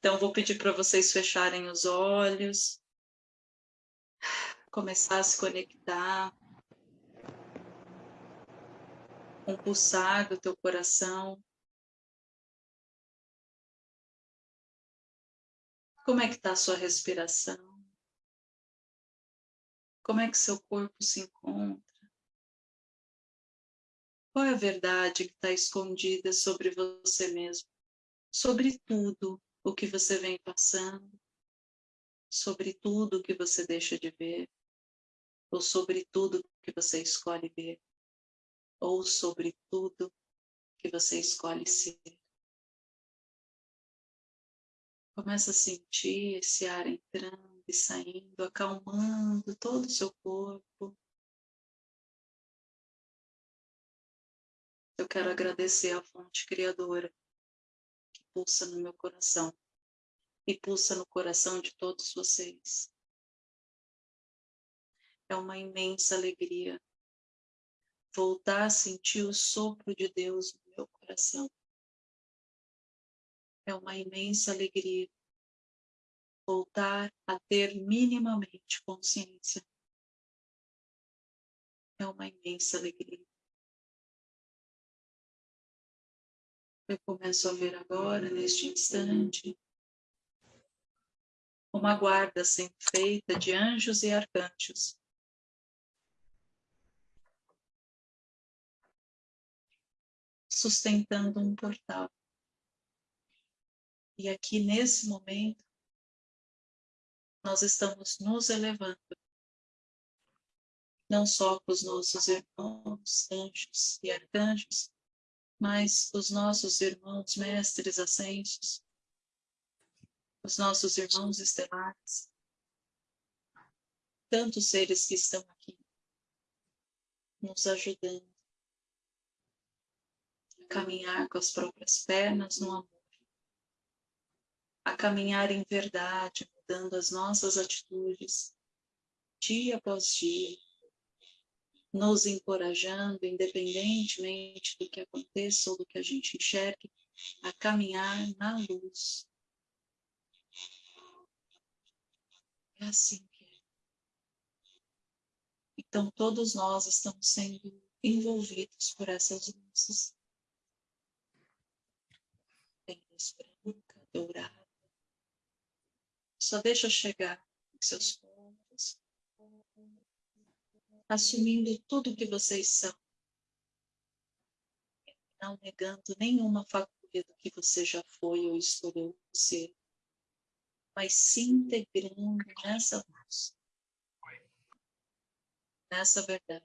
Então, vou pedir para vocês fecharem os olhos, começar a se conectar com o pulsar do teu coração. Como é que está a sua respiração? Como é que seu corpo se encontra? Qual é a verdade que está escondida sobre você mesmo? Sobre tudo o que você vem passando? Sobre tudo que você deixa de ver? Ou sobre tudo que você escolhe ver? Ou sobre tudo que você escolhe ser? Começa a sentir esse ar entrando e saindo, acalmando todo o seu corpo. Eu quero agradecer à fonte criadora pulsa no meu coração e pulsa no coração de todos vocês. É uma imensa alegria voltar a sentir o sopro de Deus no meu coração. É uma imensa alegria voltar a ter minimamente consciência. É uma imensa alegria. Eu começo a ver agora, neste instante, uma guarda sendo feita de anjos e arcanjos. Sustentando um portal. E aqui, nesse momento, nós estamos nos elevando. Não só com os nossos irmãos, anjos e arcanjos, mas os nossos irmãos mestres ascensos, os nossos irmãos estelares, tantos seres que estão aqui nos ajudando a caminhar com as próprias pernas no amor, a caminhar em verdade, mudando as nossas atitudes dia após dia, nos encorajando, independentemente do que aconteça ou do que a gente enxergue, a caminhar na luz. É assim que é. Então, todos nós estamos sendo envolvidos por essas luzes. Tem luz branca, dourada. Só deixa chegar em seus assumindo tudo que vocês são, não negando nenhuma faculdade do que você já foi ou escolheu ser, mas se integrando nessa luz, nessa verdade.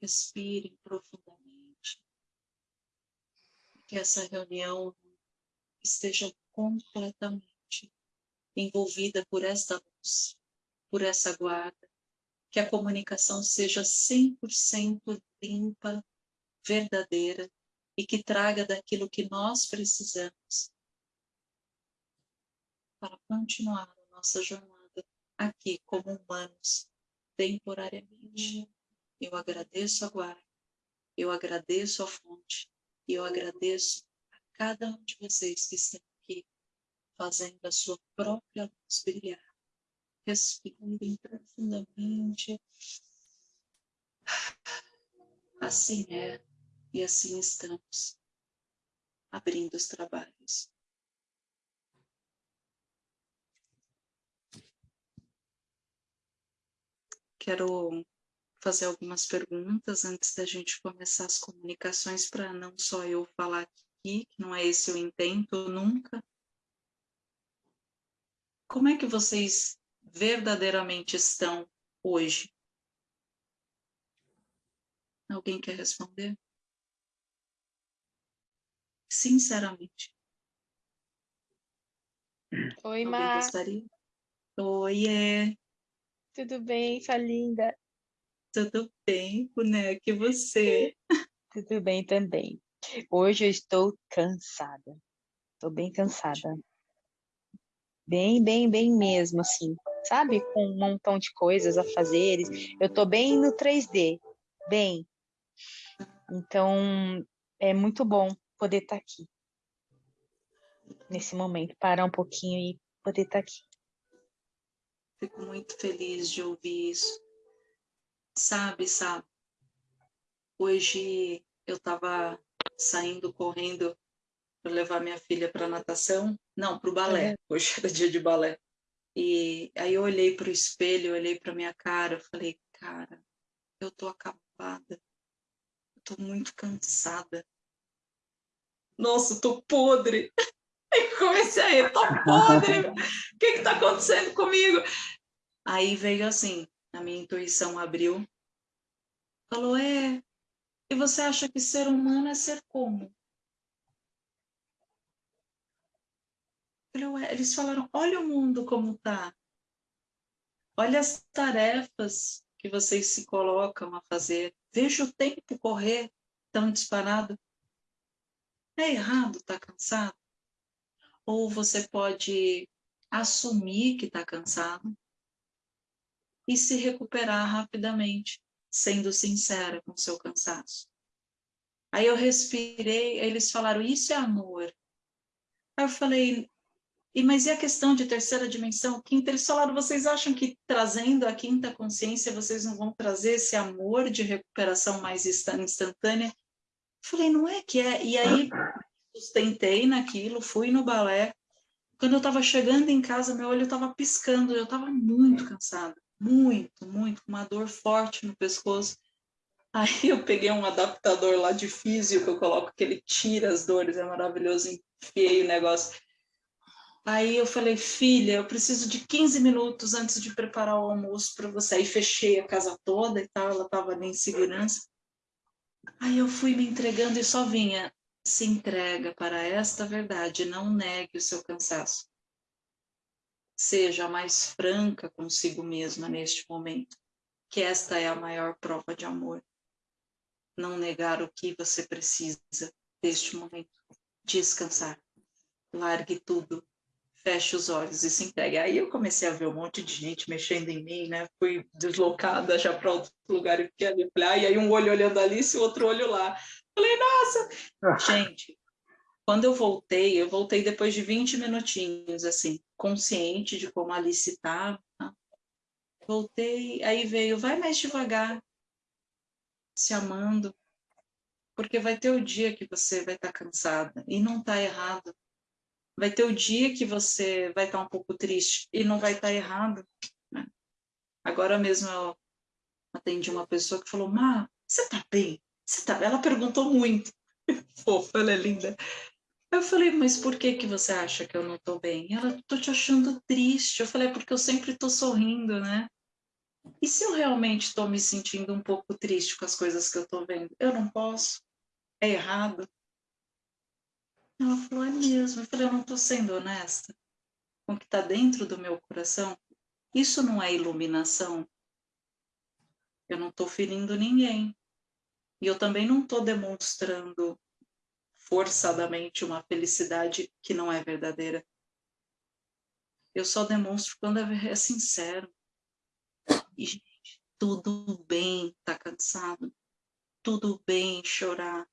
Respirem profundamente. Que essa reunião esteja completamente envolvida por esta luz, por essa guarda, que a comunicação seja 100% limpa, verdadeira e que traga daquilo que nós precisamos para continuar a nossa jornada aqui como humanos, temporariamente. Eu agradeço a guarda, eu agradeço a fonte, e eu agradeço a cada um de vocês que estão aqui fazendo a sua própria luz brilhar Respirem profundamente. Assim é, e assim estamos, abrindo os trabalhos. Quero fazer algumas perguntas antes da gente começar as comunicações, para não só eu falar aqui, que não é esse o intento nunca. Como é que vocês verdadeiramente estão hoje? Alguém quer responder? Sinceramente. Oi, Mar. Oi, é. Tudo bem, sua linda? Tudo bem, boneca, e você? Tudo bem também. Hoje eu estou cansada. Estou bem cansada. Bem, bem, bem mesmo, assim sabe? Com um montão de coisas a fazer. Eu estou bem no 3D, bem. Então, é muito bom poder estar tá aqui. nesse momento, parar um pouquinho e poder estar aqui. Fico muito feliz de ouvir isso. Sabe, sabe, hoje eu estava saindo correndo para levar minha filha para natação, não, para o balé, é. hoje era dia de balé. E aí eu olhei para o espelho, olhei para minha cara, eu falei, cara, eu tô acabada, eu tô muito cansada. Nossa, tô podre. Aí comecei a rir, tô podre, o que que tá acontecendo comigo? Aí veio assim, a minha intuição abriu, falou, é, e você acha que ser humano é ser como? Eles falaram, olha o mundo como tá. Olha as tarefas que vocês se colocam a fazer. Veja o tempo correr tão disparado. É errado estar tá cansado? Ou você pode assumir que está cansado e se recuperar rapidamente, sendo sincera com seu cansaço. Aí eu respirei, eles falaram, isso é amor. Aí eu falei, e, mas e a questão de terceira dimensão, quinta? Eles falaram, vocês acham que trazendo a quinta consciência, vocês não vão trazer esse amor de recuperação mais instantânea? Falei, não é que é. E aí, sustentei naquilo, fui no balé. Quando eu estava chegando em casa, meu olho estava piscando, eu estava muito cansada muito, muito, com uma dor forte no pescoço. Aí eu peguei um adaptador lá de físio que eu coloco que ele tira as dores, é maravilhoso, enfiei o negócio. Aí eu falei, filha, eu preciso de 15 minutos antes de preparar o almoço para você. Aí fechei a casa toda e tal, ela estava ali em segurança. Aí eu fui me entregando e só vinha, se entrega para esta verdade, não negue o seu cansaço seja mais franca consigo mesma neste momento, que esta é a maior prova de amor. Não negar o que você precisa neste momento. Descansar. Largue tudo. Feche os olhos e se entregue. Aí eu comecei a ver um monte de gente mexendo em mim, né? Fui deslocada já para outro lugar e fiquei ali. Ah, e aí um olho olhando ali e o outro olho lá. Falei, nossa! gente, quando eu voltei, eu voltei depois de 20 minutinhos, assim, consciente de como a Alice estava. Voltei, aí veio, vai mais devagar, se amando, porque vai ter o dia que você vai estar tá cansada, e não está errado. Vai ter o dia que você vai estar tá um pouco triste, e não vai estar tá errado. Né? Agora mesmo eu atendi uma pessoa que falou, Má, você está bem? Você tá... Ela perguntou muito. Fofa, ela é linda. Eu falei, mas por que que você acha que eu não tô bem? Ela, tô te achando triste. Eu falei, é porque eu sempre tô sorrindo, né? E se eu realmente estou me sentindo um pouco triste com as coisas que eu estou vendo? Eu não posso? É errado? Ela falou, é mesmo. Eu falei, eu não estou sendo honesta com o que está dentro do meu coração. Isso não é iluminação. Eu não estou ferindo ninguém. E eu também não estou demonstrando forçadamente uma felicidade que não é verdadeira. Eu só demonstro quando é, é sincero. E, gente, tudo bem estar tá cansado. Tudo bem chorar.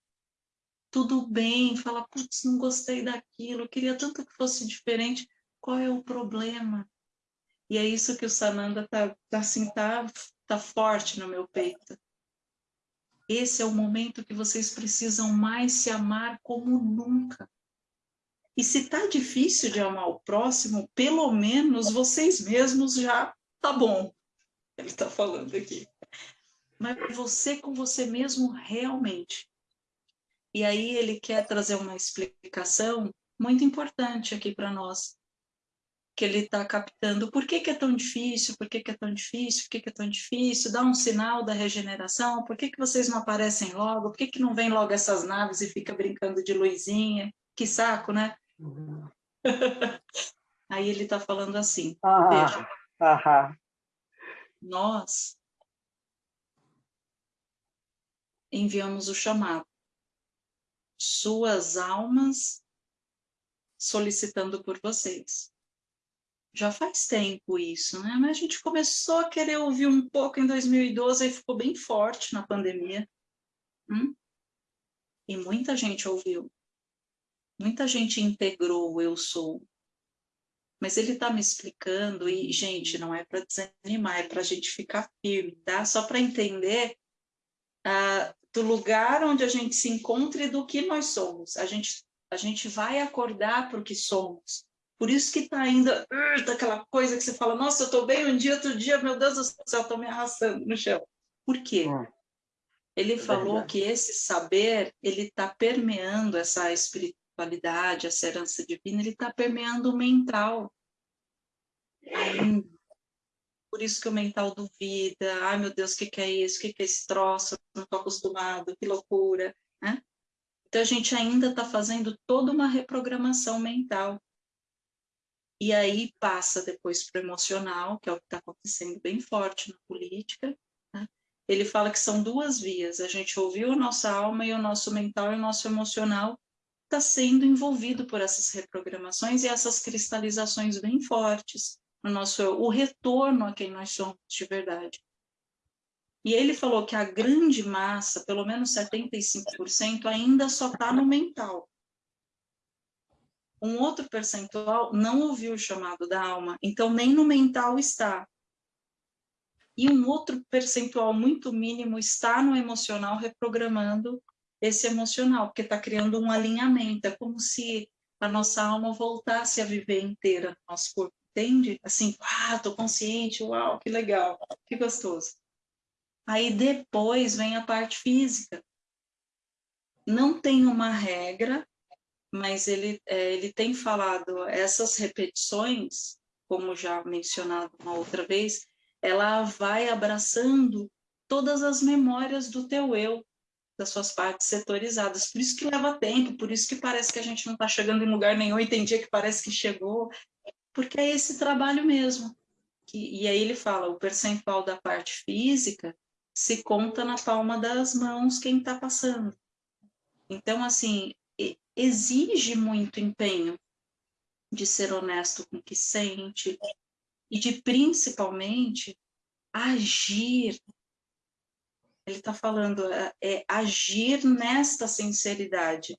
Tudo bem falar, putz, não gostei daquilo, queria tanto que fosse diferente. Qual é o problema? E é isso que o Sananda tá, tá assim, tá, tá forte no meu peito. Esse é o momento que vocês precisam mais se amar como nunca. E se está difícil de amar o próximo, pelo menos vocês mesmos já tá bom. Ele está falando aqui. Mas você com você mesmo realmente. E aí ele quer trazer uma explicação muito importante aqui para nós que ele está captando. Por que, que, é tão difícil? Por que, que é tão difícil? Por que, que, é tão difícil? Dá um sinal da regeneração. Por que, que vocês não aparecem logo? Por que, que não vem logo essas naves e fica brincando de luzinha? Que saco, né? Uhum. Aí ele está falando assim, ah, veja, ah, nós enviamos o chamado. Suas almas solicitando por vocês já faz tempo isso, né? Mas a gente começou a querer ouvir um pouco em 2012 e ficou bem forte na pandemia. Hum? E muita gente ouviu. Muita gente integrou o eu sou. Mas ele está me explicando, e, gente, não é para desanimar, é para a gente ficar firme, tá? Só para entender uh, do lugar onde a gente se encontra e do que nós somos. A gente, a gente vai acordar para o que somos. Por isso que está ainda uh, daquela coisa que você fala, nossa, eu estou bem um dia, outro dia, meu Deus do céu, estou me arrastando no chão. Por quê? Hum. Ele é falou verdade. que esse saber, ele está permeando essa espiritualidade, essa herança divina, ele está permeando o mental ainda. Por isso que o mental duvida, ai meu Deus, o que, que é isso? O que, que é esse troço? Não estou acostumado, que loucura. Né? Então a gente ainda está fazendo toda uma reprogramação mental. E aí passa depois para o emocional, que é o que está acontecendo bem forte na política, ele fala que são duas vias. A gente ouviu a nossa alma e o nosso mental e o nosso emocional está sendo envolvido por essas reprogramações e essas cristalizações bem fortes no nosso o retorno a quem nós somos de verdade. E ele falou que a grande massa, pelo menos 75%, ainda só está no mental. Um outro percentual não ouviu o chamado da alma, então nem no mental está e um outro percentual muito mínimo está no emocional reprogramando esse emocional, porque está criando um alinhamento, é como se a nossa alma voltasse a viver inteira no nosso corpo, entende? Assim, ah, tô consciente, uau, que legal, que gostoso. Aí depois vem a parte física. Não tem uma regra, mas ele, é, ele tem falado essas repetições, como já mencionado uma outra vez, ela vai abraçando todas as memórias do teu eu, das suas partes setorizadas. Por isso que leva tempo, por isso que parece que a gente não está chegando em lugar nenhum e tem dia que parece que chegou, porque é esse trabalho mesmo. E aí ele fala, o percentual da parte física se conta na palma das mãos quem está passando. Então, assim, exige muito empenho de ser honesto com o que sente, e de principalmente agir. Ele está falando é, é, agir nesta sinceridade,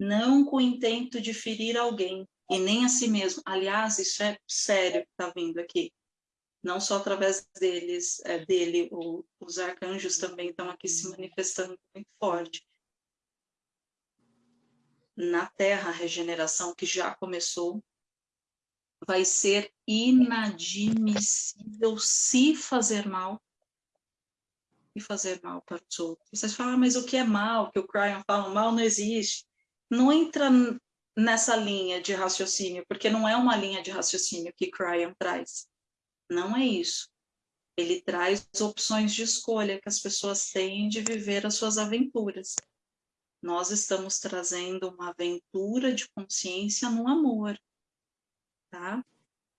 não com o intento de ferir alguém e nem a si mesmo. Aliás, isso é sério que está vindo aqui. Não só através deles, é, dele, o, os arcanjos também estão aqui se manifestando muito forte. Na Terra, a regeneração que já começou, vai ser inadmissível se fazer mal e fazer mal para os outros. Vocês falam, ah, mas o que é mal? Que o Cryon fala, mal não existe. Não entra nessa linha de raciocínio, porque não é uma linha de raciocínio que Cryon traz. Não é isso. Ele traz opções de escolha que as pessoas têm de viver as suas aventuras. Nós estamos trazendo uma aventura de consciência no amor, tá?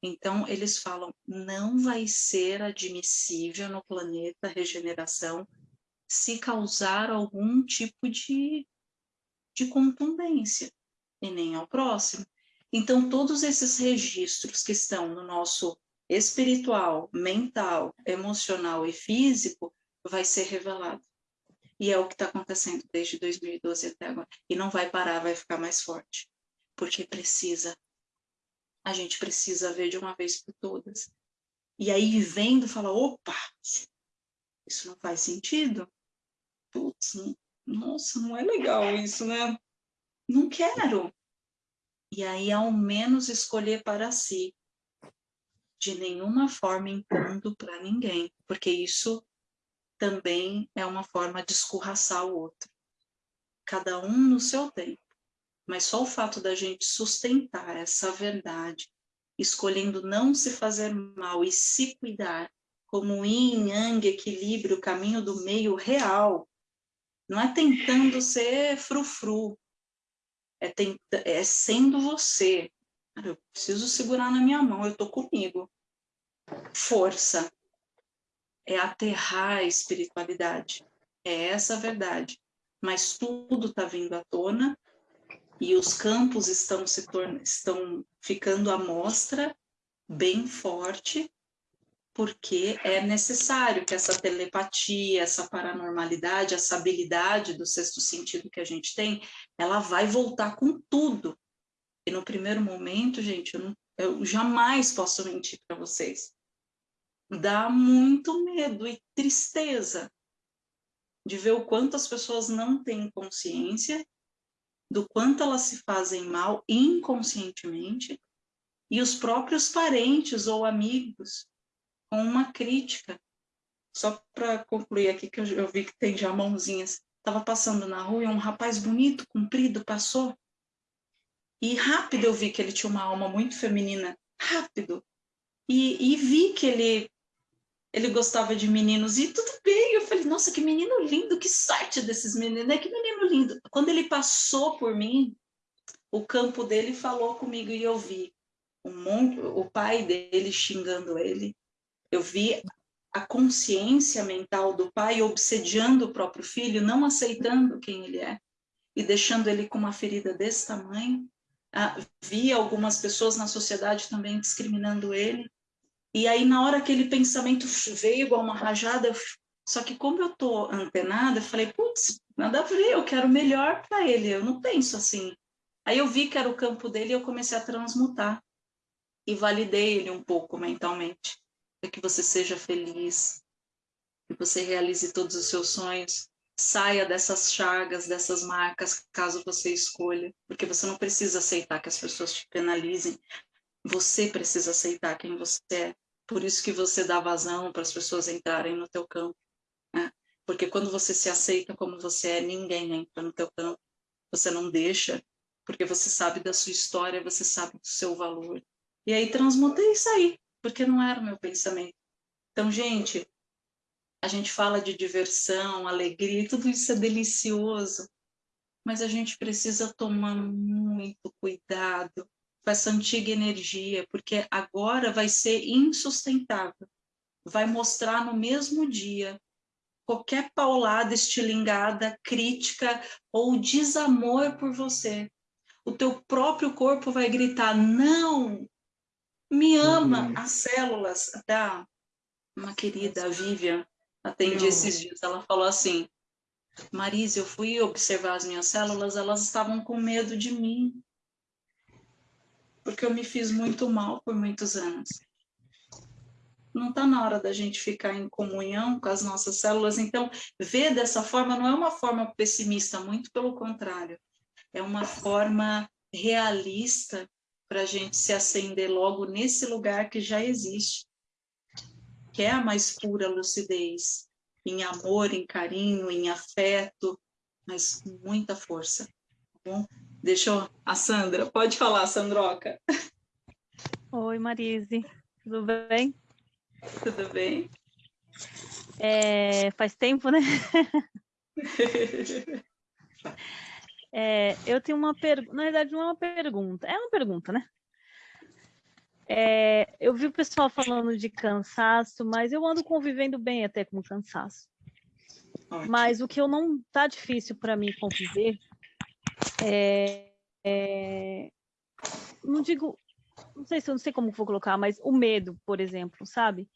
Então, eles falam, não vai ser admissível no planeta regeneração se causar algum tipo de, de contundência, e nem ao próximo. Então, todos esses registros que estão no nosso espiritual, mental, emocional e físico, vai ser revelado. E é o que está acontecendo desde 2012 até agora. E não vai parar, vai ficar mais forte. Porque precisa a gente precisa ver de uma vez por todas. E aí, vendo, fala, opa, isso não faz sentido. Putz, nossa, não é legal isso, né? Não quero. E aí, ao menos, escolher para si. De nenhuma forma impondo para ninguém, porque isso também é uma forma de escorraçar o outro. Cada um no seu tempo. Mas só o fato da gente sustentar essa verdade, escolhendo não se fazer mal e se cuidar, como yin, yang, equilíbrio, caminho do meio real, não é tentando ser frufru, é, tent... é sendo você. eu preciso segurar na minha mão, eu tô comigo. Força. É aterrar a espiritualidade. É essa a verdade. Mas tudo está vindo à tona e os campos estão se tornando, estão ficando à mostra bem forte, porque é necessário que essa telepatia, essa paranormalidade, essa habilidade do sexto sentido que a gente tem, ela vai voltar com tudo. E no primeiro momento, gente, eu, não, eu jamais posso mentir para vocês. Dá muito medo e tristeza de ver o quanto as pessoas não têm consciência do quanto elas se fazem mal inconscientemente e os próprios parentes ou amigos com uma crítica. Só para concluir aqui, que eu, vi que tem já mãozinhas. Estava passando na rua e um rapaz bonito, comprido, passou. E rápido eu vi que ele tinha uma alma muito feminina. Rápido. E, e vi que ele ele gostava de meninos e tudo bem. Eu falei, nossa, que menino lindo, que sorte desses meninos, né? Que menino lindo. Quando ele passou por mim, o campo dele falou comigo e eu vi um monte, o pai dele xingando ele, eu vi a consciência mental do pai obsediando o próprio filho, não aceitando quem ele é e deixando ele com uma ferida desse tamanho. Ah, vi algumas pessoas na sociedade também discriminando ele. E aí, na hora aquele pensamento veio igual uma rajada, só que como eu tô antenada, eu falei, putz, nada a ver, eu quero melhor para ele, eu não penso assim. Aí eu vi que era o campo dele e eu comecei a transmutar. E validei ele um pouco mentalmente que você seja feliz, que você realize todos os seus sonhos, saia dessas chagas, dessas marcas, caso você escolha, porque você não precisa aceitar que as pessoas te penalizem, você precisa aceitar quem você é. Por isso que você dá vazão para as pessoas entrarem no teu campo. Né? Porque quando você se aceita como você é, ninguém entra no teu campo. Você não deixa, porque você sabe da sua história, você sabe do seu valor. E aí transmutei isso aí porque não era o meu pensamento. Então, gente, a gente fala de diversão, alegria, tudo isso é delicioso, mas a gente precisa tomar muito cuidado com essa antiga energia, porque agora vai ser insustentável. Vai mostrar no mesmo dia qualquer paulada estilingada, crítica ou desamor por você. O teu próprio corpo vai gritar, não, me ama uhum. as células. Até uma querida, Vivian, atendi uhum. esses dias, ela falou assim, Marise, eu fui observar as minhas células, elas estavam com medo de mim, porque eu me fiz muito mal por muitos anos. Não está na hora da gente ficar em comunhão com as nossas células, então, ver dessa forma não é uma forma pessimista, muito pelo contrário, é uma forma realista para a gente se acender logo nesse lugar que já existe, que é a mais pura lucidez, em amor, em carinho, em afeto, mas com muita força. Tá bom? Deixa eu... A Sandra, pode falar, Sandroca. Oi, Marise, tudo bem? Tudo bem. É, faz tempo, né? É, eu tenho uma pergunta, na verdade não é uma pergunta, é uma pergunta, né? É, eu vi o pessoal falando de cansaço, mas eu ando convivendo bem até com cansaço. Ótimo. Mas o que eu não tá difícil para mim conviver é, é, não digo não sei se eu não sei como vou colocar, mas o medo, por exemplo, sabe?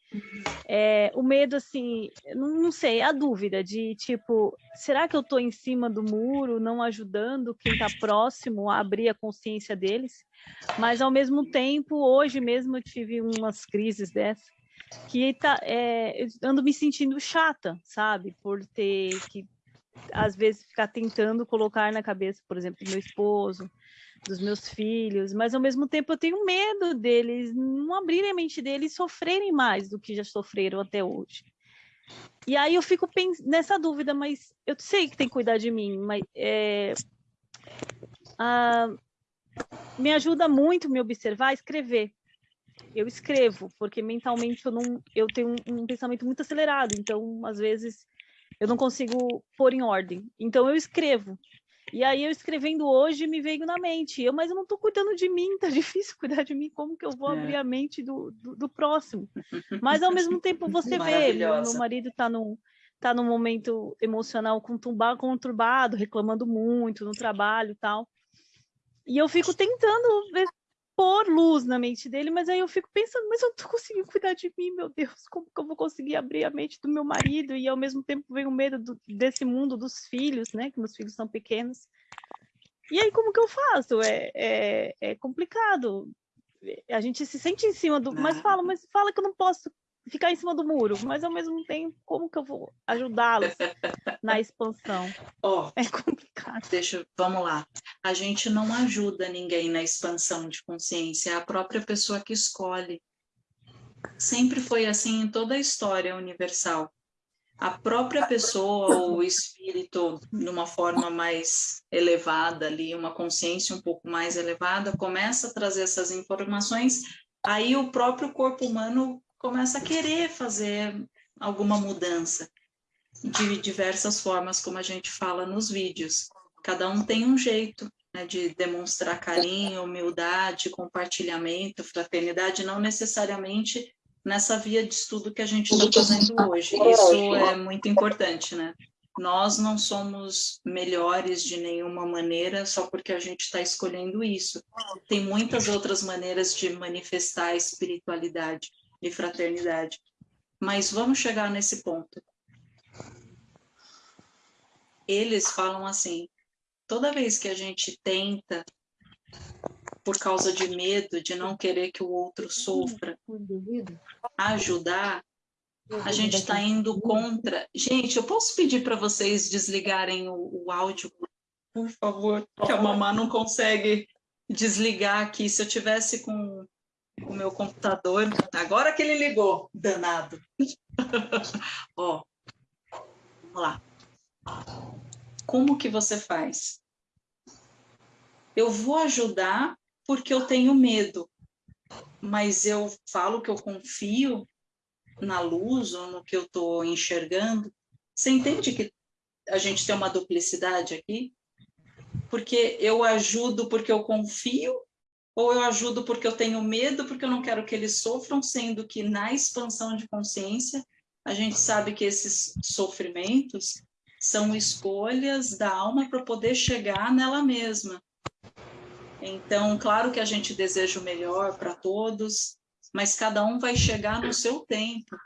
É, o medo, assim, não, não, sei, a dúvida de tipo, será que eu estou em cima do muro, não ajudando quem está próximo a abrir a consciência deles? Mas ao mesmo tempo, hoje mesmo eu tive umas crises dessas que tá, é, ando me sentindo chata, sabe? Por ter que às vezes ficar tentando colocar na cabeça, por exemplo, do meu esposo, dos meus filhos, mas ao mesmo tempo eu tenho medo deles não abrirem a mente deles e sofrerem mais do que já sofreram até hoje. E aí eu fico nessa dúvida, mas eu sei que tem que cuidar de mim, mas é, me ajuda muito me observar, escrever. Eu escrevo, porque mentalmente eu não, eu tenho um, um pensamento muito acelerado, então às vezes eu não consigo pôr em ordem. Então eu escrevo. E aí eu escrevendo hoje me veio na mente, eu, mas eu não estou cuidando de mim, tá difícil cuidar de mim, como que eu vou é. abrir a mente do, do, do, próximo? Mas ao mesmo tempo você vê, meu, meu marido está num, tá num momento emocional conturbado, reclamando muito no trabalho e tal. E eu fico tentando ver pôr luz na mente dele, mas aí eu fico pensando, mas eu não tô conseguindo cuidar de mim, meu Deus, como que eu vou conseguir abrir a mente do meu marido? E ao mesmo tempo vem o medo do, desse mundo dos filhos, né? Que meus filhos são pequenos. E aí, como que eu faço? É, é, é complicado. A gente se sente em cima do. Mas fala, mas fala que eu não posso ficar em cima do muro, mas ao mesmo tempo, como que eu vou ajudá-los na expansão? Oh, é complicado. Deixa, vamos lá. A gente não ajuda ninguém na expansão de consciência, é a própria pessoa que escolhe. Sempre foi assim em toda a história universal. A própria pessoa ou o espírito, de uma forma mais elevada ali, uma consciência um pouco mais elevada, começa a trazer essas informações, aí o próprio corpo humano começa a querer fazer alguma mudança de diversas formas, como a gente fala nos vídeos. Cada um tem um jeito né, de demonstrar carinho, humildade, compartilhamento, fraternidade, não necessariamente nessa via de estudo que a gente está fazendo hoje. Isso é muito importante, né? Nós não somos melhores de nenhuma maneira só porque a gente está escolhendo isso. Tem muitas outras maneiras de manifestar a espiritualidade de fraternidade. Mas vamos chegar nesse ponto. Eles falam assim, toda vez que a gente tenta, por causa de medo, de não querer que o outro sofra, ajudar, a gente está indo contra. Gente, eu posso pedir para vocês desligarem o, o, áudio, por favor, que a mamá não consegue desligar aqui. Se eu tivesse com o meu computador. Agora que ele ligou, danado. Ó, vamos lá. Como que você faz? Eu vou ajudar porque eu tenho medo, mas eu falo que eu confio na luz ou no que eu estou enxergando. Você entende que a gente tem uma duplicidade aqui? Porque eu ajudo porque eu confio ou eu ajudo porque eu tenho medo, porque eu não quero que eles sofram, sendo que na expansão de consciência, a gente sabe que esses sofrimentos são escolhas da alma para poder chegar nela mesma. Então, claro que a gente deseja o melhor para todos, mas cada um vai chegar no seu tempo.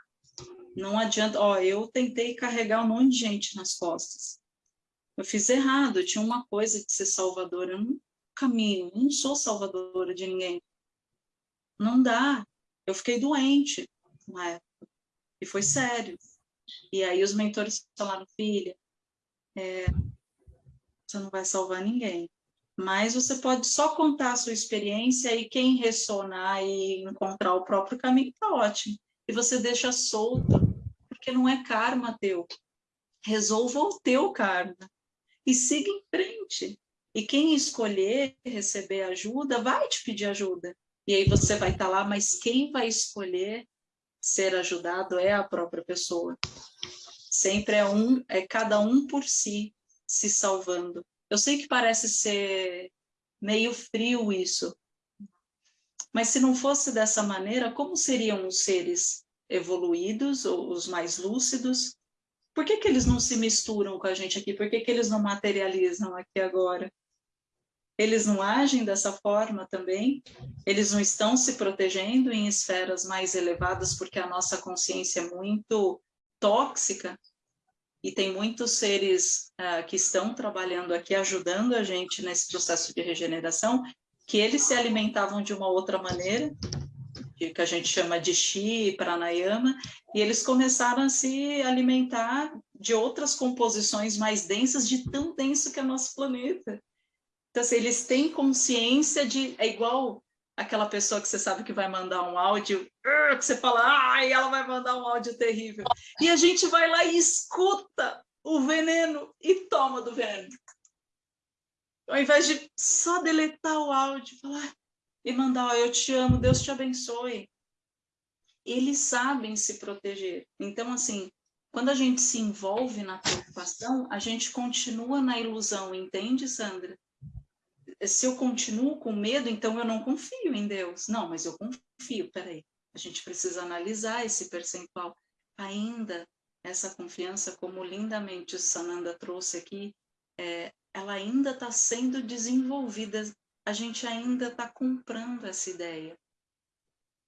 Não adianta, ó, eu tentei carregar um monte de gente nas costas. Eu fiz errado, tinha uma coisa de ser salvadora, eu não caminho, não sou salvadora de ninguém. Não dá. Eu fiquei doente na época, e foi sério. E aí os mentores falaram, filha, é, você não vai salvar ninguém, mas você pode só contar a sua experiência e quem ressonar e encontrar o próprio caminho, tá ótimo. E você deixa solto, porque não é karma teu. Resolva o teu karma e siga em frente. E quem escolher receber ajuda, vai te pedir ajuda. E aí você vai estar tá lá, mas quem vai escolher ser ajudado é a própria pessoa. Sempre é um, é cada um por si se salvando. Eu sei que parece ser meio frio isso, mas se não fosse dessa maneira, como seriam os seres evoluídos, ou os mais lúcidos? Por que, que eles não se misturam com a gente aqui? Por que, que eles não materializam aqui agora? Eles não agem dessa forma também, eles não estão se protegendo em esferas mais elevadas porque a nossa consciência é muito tóxica e tem muitos seres uh, que estão trabalhando aqui, ajudando a gente nesse processo de regeneração, que eles se alimentavam de uma outra maneira, que a gente chama de Shi, Pranayama, e eles começaram a se alimentar de outras composições mais densas, de tão denso que é nosso planeta. Então, assim, eles têm consciência de... É igual aquela pessoa que você sabe que vai mandar um áudio, que você fala, ai, ela vai mandar um áudio terrível. E a gente vai lá e escuta o veneno e toma do veneno. Ao invés de só deletar o áudio, falar e mandar, oh, eu te amo, Deus te abençoe. Eles sabem se proteger. Então, assim, quando a gente se envolve na preocupação, a gente continua na ilusão, entende, Sandra? Se eu continuo com medo, então eu não confio em Deus. Não, mas eu confio, peraí. A gente precisa analisar esse percentual. Ainda, essa confiança, como lindamente o Sananda trouxe aqui, é, ela ainda está sendo desenvolvida. a gente ainda está comprando essa ideia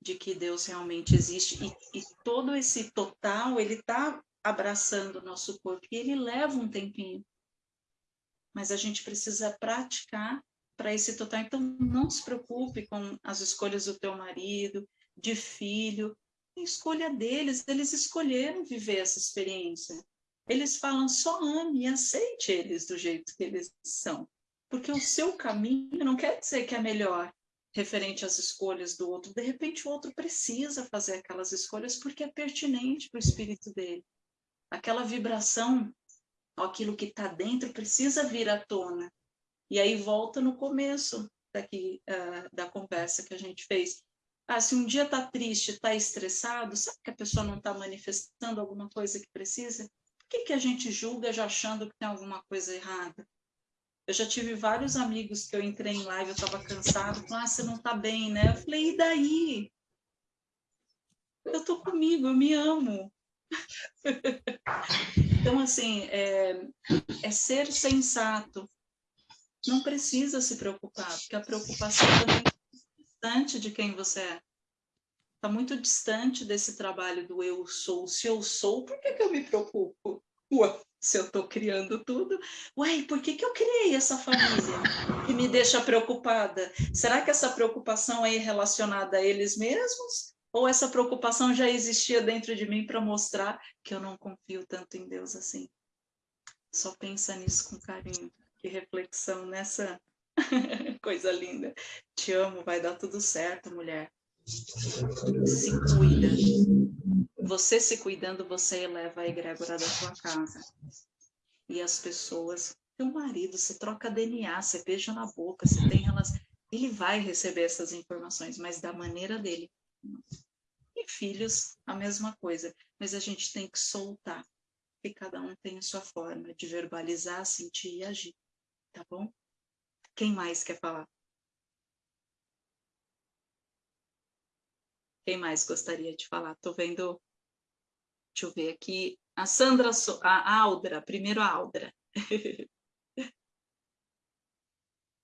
de que Deus realmente existe e, e todo esse total ele está abraçando o nosso corpo e ele leva um tempinho mas a gente precisa praticar para esse total. Então, não se preocupe com as escolhas do teu marido, de filho, escolha deles, eles escolheram viver essa experiência. Eles falam só ame e aceite eles do jeito que eles são. Porque o seu caminho não quer dizer que é melhor referente às escolhas do outro. De repente, o outro precisa fazer aquelas escolhas porque é pertinente para o espírito dele. Aquela vibração aquilo que está dentro precisa vir à tona. E aí volta no começo daqui, uh, da conversa que a gente fez. Ah, se um dia está triste, está estressado, sabe que a pessoa não está manifestando alguma coisa que precisa? Por que, que a gente julga já achando que tem alguma coisa errada? Eu já tive vários amigos que eu entrei em live, eu estava cansado, falaram, ah, você não está bem, né? Eu falei, e daí? Eu estou comigo, eu me amo. então, assim, é, é, ser sensato. Não precisa se preocupar, porque a preocupação está muito distante de quem você é. Está muito distante desse trabalho do eu sou. Se eu sou, por que, que eu me preocupo? Ué, se eu estou criando tudo, ué, por que, que eu criei essa família que me deixa preocupada? Será que essa preocupação é relacionada a eles mesmos? Ou essa preocupação já existia dentro de mim para mostrar que eu não confio tanto em Deus assim? Só pensa nisso com carinho. Que reflexão nessa coisa linda. Te amo, vai dar tudo certo, mulher. Se cuida. Você se cuidando, você eleva a egrégora da sua casa. E as pessoas, teu marido, você troca DNA, você beija na boca, você tem relação. Ele vai receber essas informações, mas da maneira dele. E filhos, a mesma coisa. Mas a gente tem que soltar, que cada um tem a sua forma de verbalizar, sentir e agir. Tá bom? Quem mais quer falar? Quem mais gostaria de falar? Tô vendo. Deixa eu ver aqui. A Sandra, a Aldra, primeiro a Aldra.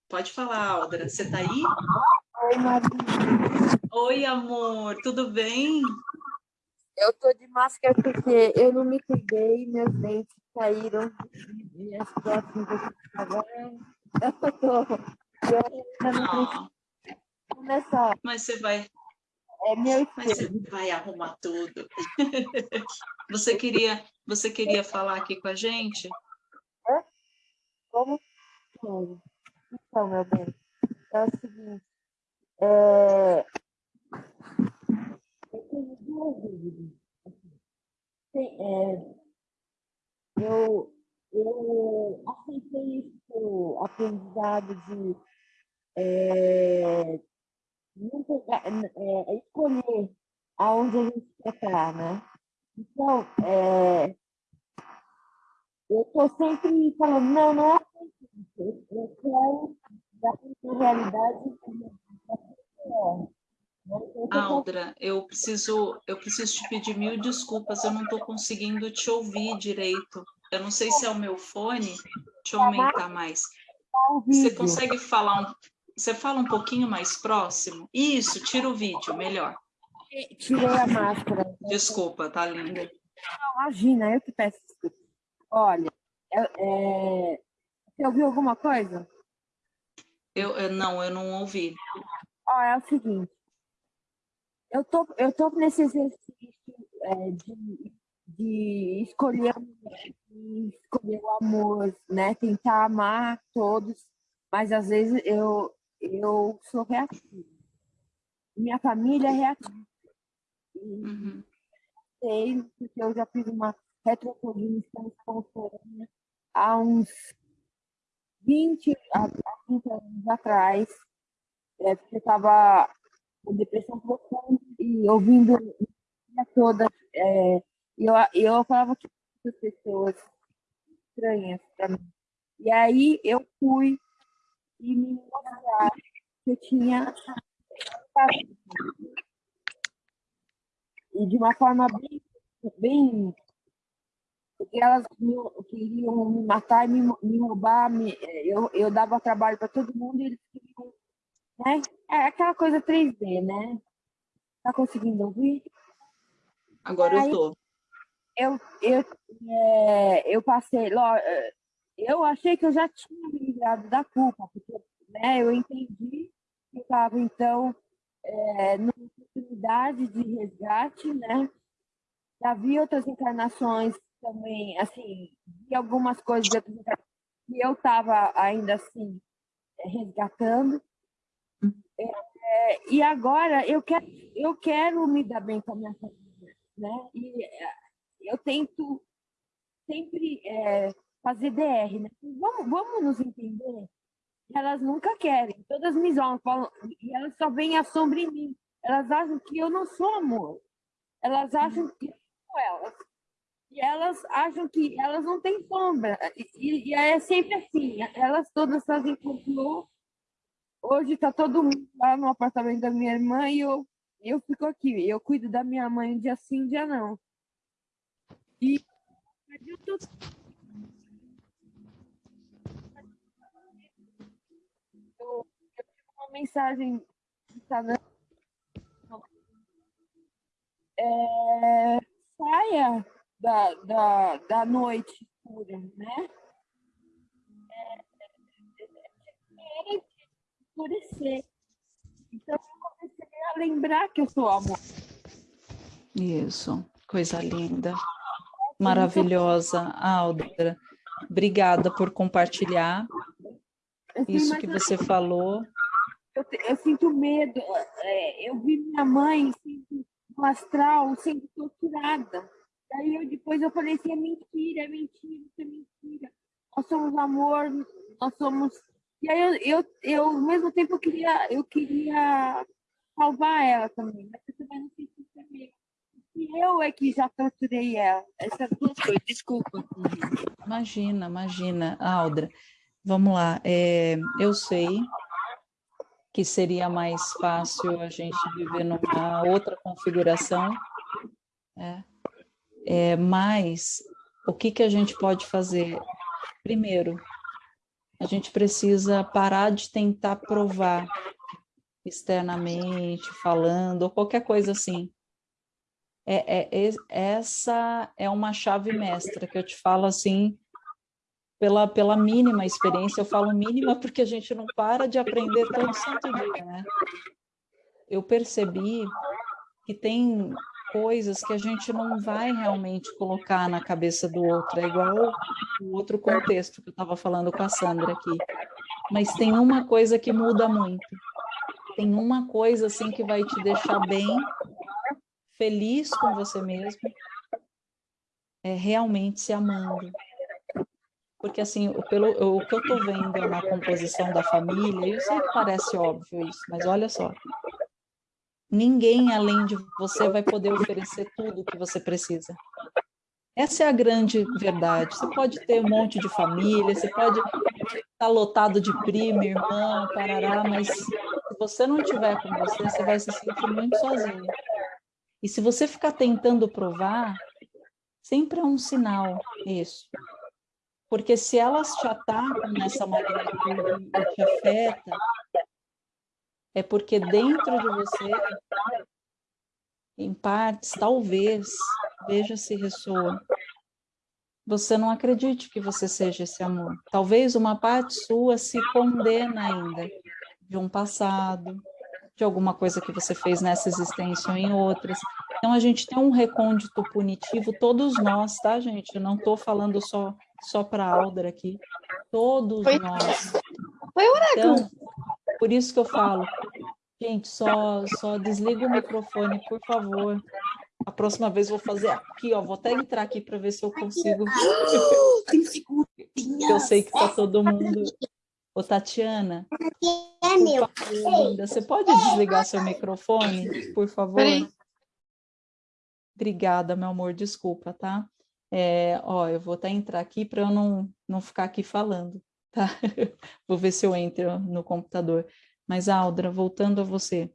Pode falar, Aldra. Você tá aí? Oi, Maria. Oi, amor, tudo bem? Eu tô de máscara porque eu não me cuidei, meus dentes caíram, minhas próximas agora eu tô. Eu ainda não começar. Mas você vai. É meu Mas você vai arrumar tudo. Você queria, você queria falar aqui com a gente? É? Como? Então, meu bem, é o seguinte. É, Tem, é, eu, eu aceitei esse aprendizado de é, é, escolher aonde a gente quer estar, né? Então, é, eu estou sempre falando, não, não é assim, eu quero dar a realidade Aldra, eu preciso, eu preciso te pedir mil desculpas, eu não estou conseguindo te ouvir direito. Eu não sei se é o meu fone, deixa eu aumentar mais. Você consegue falar um, você fala um pouquinho mais próximo? Isso, tira o vídeo, melhor. Tirei a máscara. Desculpa, tá linda. Não, imagina, eu que peço desculpa. Olha, é, é... você ouviu alguma coisa? Eu, eu, não, eu não ouvi. Ó, é o seguinte, eu tô, eu tô nesse exercício é, de, de escolher, de escolher o amor, né? Tentar amar todos, mas às vezes eu, eu sou reativa. Minha família é reativa. Uhum. Sei, porque eu já fiz uma retrocognição espontânea há uns 20 a 30 anos atrás, é, porque eu estava depressão profunda e ouvindo toda. É, eu, eu falava que as pessoas estranhas para mim. E aí eu fui e me mostraram que eu tinha e de uma forma bem, bem porque elas me, queriam me matar me, me roubar, me, eu, eu dava trabalho para todo mundo e eles queriam né? É aquela coisa 3D, né? Tá conseguindo ouvir? Agora eu tô. Eu, eu, é, eu passei, eu achei que eu já tinha me livrado da culpa, porque né, eu entendi que estava, então, é, numa oportunidade de resgate, né? Já vi outras encarnações também, assim, vi algumas coisas de outras encarnações que eu estava ainda assim resgatando. É, e agora eu quero, eu quero me dar bem com a minha família, né? E é, eu tento sempre é, fazer DR, né? Vamos, vamos nos entender. Elas nunca querem, todas me zoam, falam, e elas só veem a sombra em mim. Elas acham que eu não sou amor. Elas acham que eu sou elas. E elas acham que elas não têm sombra. E, e é sempre assim. Elas todas fazem complô Hoje está todo mundo lá no apartamento da minha irmã e eu, eu fico aqui. Eu cuido da minha mãe dia sim, dia não. E eu eu uma mensagem é, saia da, da, da noite escura, né? É, é, é, escurecer. Então, eu comecei a lembrar que eu sou amor. Isso, coisa linda. Maravilhosa, Aldra. Obrigada por compartilhar isso que você falou. Eu, eu sinto medo. É, eu vi minha mãe no astral sendo torturada. Daí eu, depois eu falei assim, é mentira, é mentira, isso é mentira. Nós somos amor, nós somos e aí eu, eu, eu ao mesmo tempo, eu queria, eu queria salvar ela também, mas eu também não sei se saber. E eu é que já torturei ela. Essas duas coisas, desculpa. Imagina, imagina. Aldra, vamos lá. É, eu sei que seria mais fácil a gente viver numa outra configuração, é, é, mas o que, que a gente pode fazer? Primeiro, a gente precisa parar de tentar provar externamente, falando, ou qualquer coisa assim. É, é, é, essa é uma chave mestra que eu te falo assim, pela, pela mínima experiência, eu falo mínima porque a gente não para de aprender todo santo dia, né? Eu percebi que tem coisas que a gente não vai realmente colocar na cabeça do outro, é igual o outro contexto que eu estava falando com a Sandra aqui. Mas tem uma coisa que muda muito. Tem uma coisa assim que vai te deixar bem, feliz com você mesmo, é realmente se amando. Porque assim, pelo, o que eu estou vendo na composição da família, eu sei que parece óbvio isso, mas olha só, Ninguém além de você vai poder oferecer tudo o que você precisa. Essa é a grande verdade. Você pode ter um monte de família, você pode estar lotado de primo, irmão, parará, mas se você não tiver com você, você vai se sentir muito sozinho. E se você ficar tentando provar, sempre é um sinal isso. Porque se elas te atacam nessa magnitude e te afeta, é porque dentro de você, em partes, talvez, veja se ressoa, você não acredite que você seja esse amor. Talvez uma parte sua se condena ainda de um passado, de alguma coisa que você fez nessa existência ou em outras. Então, a gente tem um recôndito punitivo, todos nós, tá, gente? Eu não estou falando só, só para a Aldra aqui. Todos Foi. nós. Foi o Então, por isso que eu falo, gente, só, só desliga o microfone, por favor. A próxima vez vou fazer aqui, ó. Vou até entrar aqui para ver se eu consigo. eu sei que tá todo mundo. Ô, Tatiana, é meu. você pode desligar seu microfone, por favor? Obrigada, meu amor, desculpa, tá? É, ó, eu vou até entrar aqui para eu não, não ficar aqui falando tá? Vou ver se eu entro no computador. Mas, Aldra, voltando a você,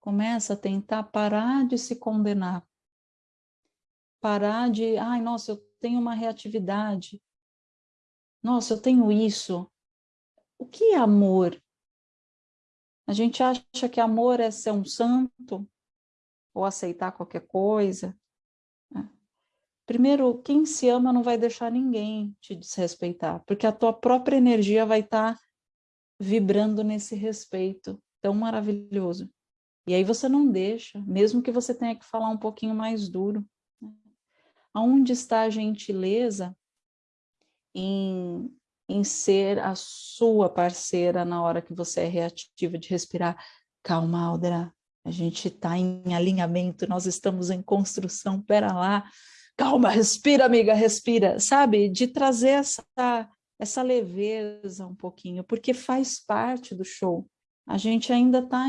começa a tentar parar de se condenar. Parar de, ai, nossa, eu tenho uma reatividade. Nossa, eu tenho isso. O que é amor? A gente acha que amor é ser um santo ou aceitar qualquer coisa. Primeiro, quem se ama não vai deixar ninguém te desrespeitar, porque a tua própria energia vai estar tá vibrando nesse respeito tão maravilhoso. E aí você não deixa, mesmo que você tenha que falar um pouquinho mais duro. Né? Aonde está a gentileza em, em ser a sua parceira na hora que você é reativa de respirar? Calma, Aldra, a gente está em alinhamento, nós estamos em construção, pera lá, calma, respira, amiga, respira, sabe? De trazer essa, essa leveza um pouquinho, porque faz parte do show. A gente ainda está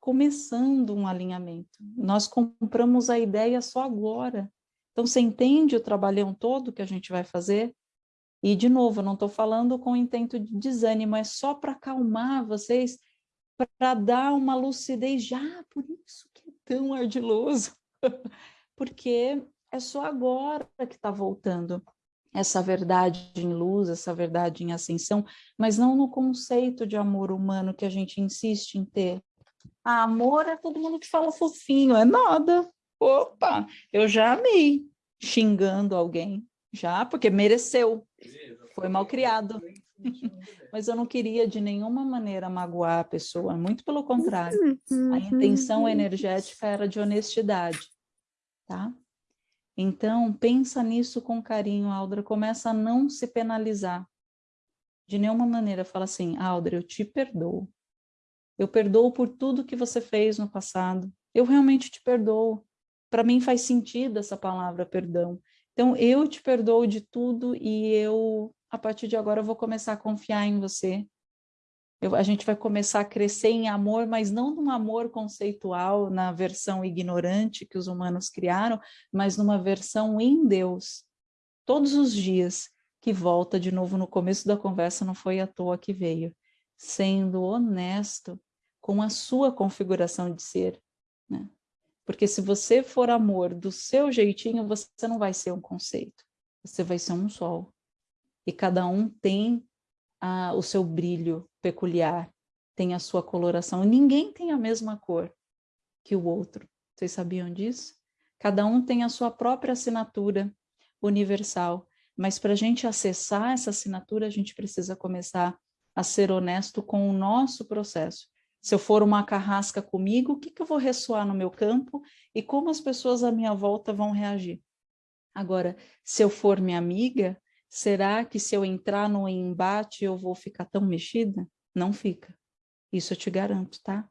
começando um alinhamento. Nós compramos a ideia só agora. Então, você entende o trabalhão todo que a gente vai fazer? E, de novo, eu não estou falando com intento de desânimo, é só para acalmar vocês, para dar uma lucidez. Já, ah, por isso que é tão ardiloso. Porque é só agora que está voltando essa verdade em luz, essa verdade em ascensão, mas não no conceito de amor humano que a gente insiste em ter. Ah, amor é todo mundo que fala fofinho, é nada. Opa, eu já amei xingando alguém, já, porque mereceu, foi mal criado. Mas eu não queria de nenhuma maneira magoar a pessoa, muito pelo contrário. A intenção energética era de honestidade, tá? Então, pensa nisso com carinho, Aldra, começa a não se penalizar. De nenhuma maneira, fala assim, Aldra, eu te perdoo. Eu perdoo por tudo que você fez no passado. Eu realmente te perdoo. Para mim faz sentido essa palavra perdão. Então, eu te perdoo de tudo e eu, a partir de agora, vou começar a confiar em você. Eu, a gente vai começar a crescer em amor, mas não num amor conceitual, na versão ignorante que os humanos criaram, mas numa versão em Deus. Todos os dias, que volta de novo no começo da conversa, não foi à toa que veio. Sendo honesto com a sua configuração de ser, né? Porque se você for amor do seu jeitinho, você não vai ser um conceito, você vai ser um sol. E cada um tem a, o seu brilho peculiar, tem a sua coloração. Ninguém tem a mesma cor que o outro. Vocês sabiam disso? Cada um tem a sua própria assinatura universal. Mas para a gente acessar essa assinatura, a gente precisa começar a ser honesto com o nosso processo. Se eu for uma carrasca comigo, o que, que eu vou ressoar no meu campo e como as pessoas à minha volta vão reagir? Agora, se eu for minha amiga, será que se eu entrar no embate eu vou ficar tão mexida? Não fica. Isso eu te garanto, tá?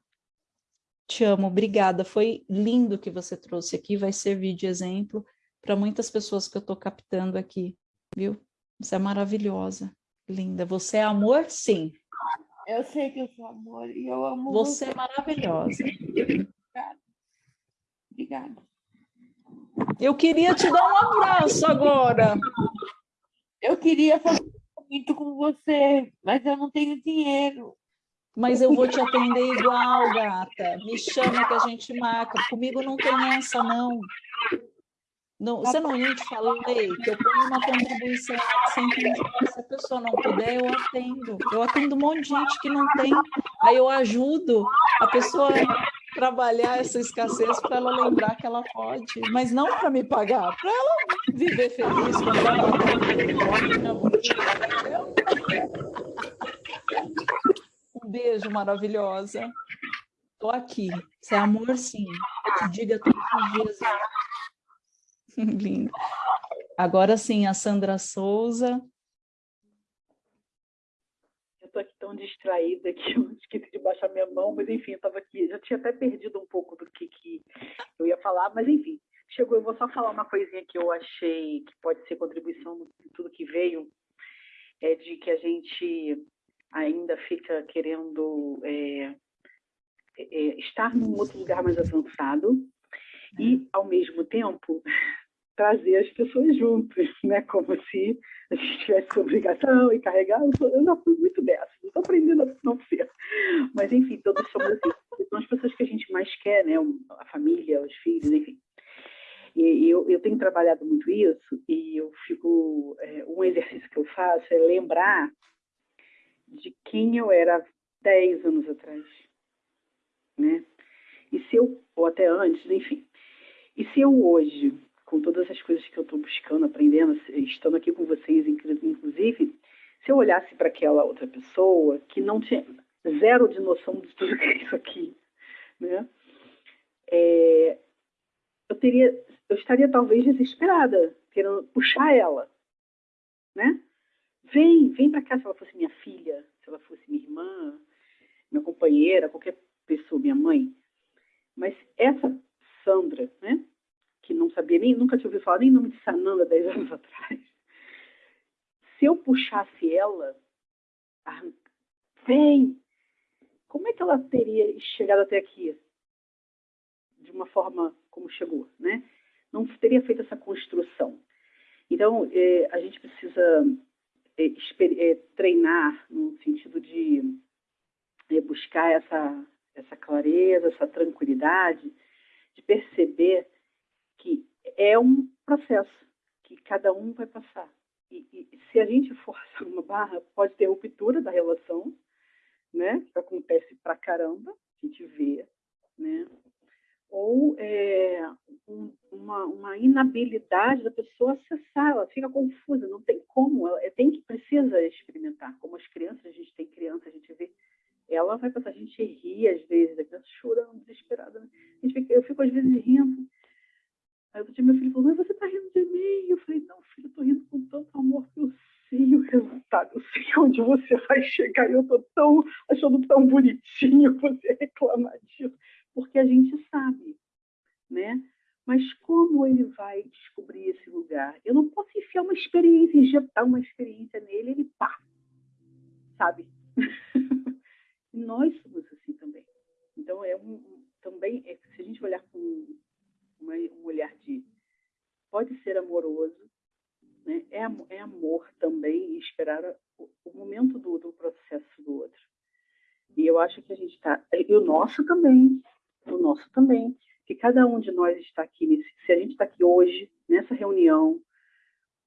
Te amo, obrigada. Foi lindo que você trouxe aqui, vai servir de exemplo para muitas pessoas que eu estou captando aqui, viu? Você é maravilhosa, linda. Você é amor, sim. Eu sei que eu sou amor e eu amo você. Você é maravilhosa. Obrigada. Obrigada. Eu queria te dar um abraço agora. Eu queria fazer muito com você, mas eu não tenho dinheiro. Mas eu vou te atender igual, gata. Me chama que a gente marca. Comigo não tem essa, não. Não, você não te falei que eu ponho uma contribuição sempre se a pessoa não puder, eu atendo. Eu atendo um monte de gente que não tem, aí eu ajudo a pessoa trabalhar essa escassez para ela lembrar que ela pode, mas não para me pagar, para ela viver feliz Um beijo maravilhosa. Estou aqui. Você é amor, sim. Te diga todos os dias. Lindo. Agora sim, a Sandra Souza. Estou aqui tão distraída que eu esqueci de baixar minha mão, mas enfim, eu estava aqui, já tinha até perdido um pouco do que, que eu ia falar, mas enfim, chegou, eu vou só falar uma coisinha que eu achei que pode ser contribuição de tudo que veio, é de que a gente ainda fica querendo é, é, estar num outro lugar mais avançado, e, ao mesmo tempo, trazer as pessoas juntos, né? Como se a gente tivesse obrigação e carregar. Eu, sou, eu já fui muito dessa, estou aprendendo a não ser. Mas, enfim, todos somos assim. São as pessoas que a gente mais quer, né? A família, os filhos, enfim. E eu, eu tenho trabalhado muito isso e eu fico... É, um exercício que eu faço é lembrar de quem eu era 10 anos atrás, né? E se eu, ou até antes, enfim. E se eu hoje, com todas as coisas que eu estou buscando, aprendendo, estando aqui com vocês, inclusive, se eu olhasse para aquela outra pessoa que não tinha zero de noção de tudo que é isso aqui, né? É, eu teria, eu estaria talvez desesperada, querendo puxar ela, né? Vem, vem para cá se ela fosse minha filha, se ela fosse minha irmã, minha companheira, qualquer pessoa, minha mãe. Mas essa Sandra, né? Que não sabia nem, nunca tinha ouvido falar nem nome de Sananda 10 anos atrás. Se eu puxasse ela, vem, como é que ela teria chegado até aqui? De uma forma como chegou, né? Não teria feito essa construção. Então, é, a gente precisa é, é, treinar no sentido de buscar essa, essa clareza, essa tranquilidade, de perceber que é um processo que cada um vai passar. E, e se a gente forçar uma barra, pode ter ruptura da relação, né? Que acontece pra caramba, a gente vê, né? Ou é, um, uma, uma, inabilidade da pessoa acessar, ela fica confusa, não tem como, ela é, tem que precisa experimentar. Como as crianças, a gente tem criança, a gente vê, ela vai passar, a gente ri às vezes, a criança chorando, desesperada. Né? Fica, eu fico às vezes rindo. Aí outro dia meu filho falou, mas você está rindo de mim? Eu falei, não, filho, eu estou rindo com tanto amor que eu sei o resultado, eu sei onde você vai chegar, e eu estou tão, achando tão bonitinho você reclamar disso, porque a gente sabe, né? Mas como ele vai descobrir esse lugar? Eu não posso enfiar uma experiência, injetar uma experiência nele, ele pá, sabe? nós somos assim também. Então, é um, também, é, se a gente olhar com uma, um olhar de pode ser amoroso, né? é, é amor também e esperar o, o momento do, do processo do outro. E eu acho que a gente está, e o nosso também, o nosso também, que cada um de nós está aqui, nesse, se a gente está aqui hoje, nessa reunião,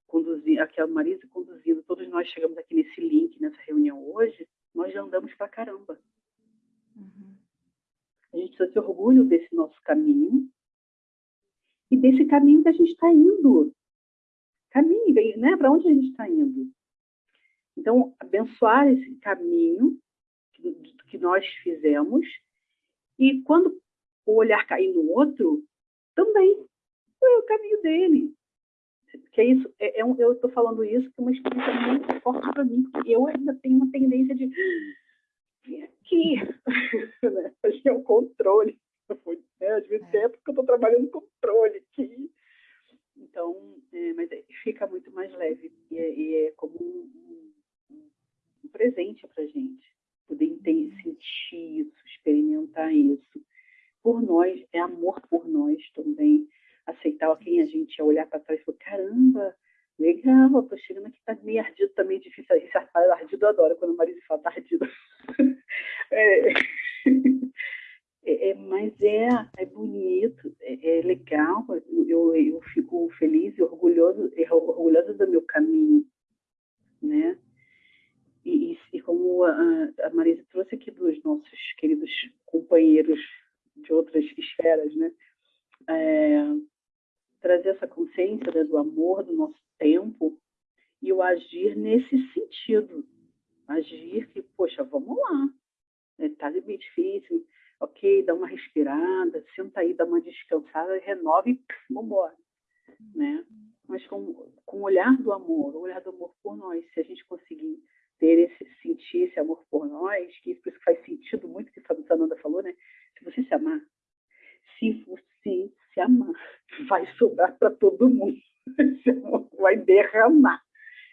conduzindo, aqui a Marisa conduzindo, todos nós chegamos aqui nesse link, nessa reunião hoje, nós já andamos pra caramba. Uhum. A gente precisa ter orgulho desse nosso caminho e desse caminho que a gente está indo caminho, né? Para onde a gente está indo? Então, abençoar esse caminho que, nós fizemos e quando o olhar cair no outro, também é o caminho dele. Que é isso, é, é um, eu estou falando isso que é uma experiência muito forte para mim, porque eu ainda tenho uma tendência de vir aqui, né? É o controle. Né? Às vezes é porque eu estou trabalhando controle aqui. Então, é, mas é, fica muito mais leve e é, e é como um, um, um presente para gente poder entender, sentir isso, experimentar isso. Por nós, é amor por nós também, aceitar quem a gente é, olhar para trás e falar, caramba, legal, tô chegando aqui, tá meio ardido, também tá difícil. Esse ardido eu adoro, quando o marido fala, tá ardido. é, é, é, mas é, é bonito, é, é legal, eu, eu fico feliz e orgulhoso, orgulhosa do meu caminho, né? E, e como a, a Marisa trouxe aqui dos nossos queridos companheiros de outras esferas, né? É, trazer essa consciência né, do amor, do nosso tempo, e o agir nesse sentido. Agir que, poxa, vamos lá, está né? bem difícil, ok, dá uma respirada, senta aí, dá uma descansada, renova e vamos embora, né? Mas com, com o olhar do amor, o olhar do amor por nós, se a gente conseguir ter esse, sentir esse amor por nós, que por isso que faz sentido muito o que a Sananda falou, né? Se você se amar, se você se amar, vai sobrar para todo mundo, esse amor vai derramar.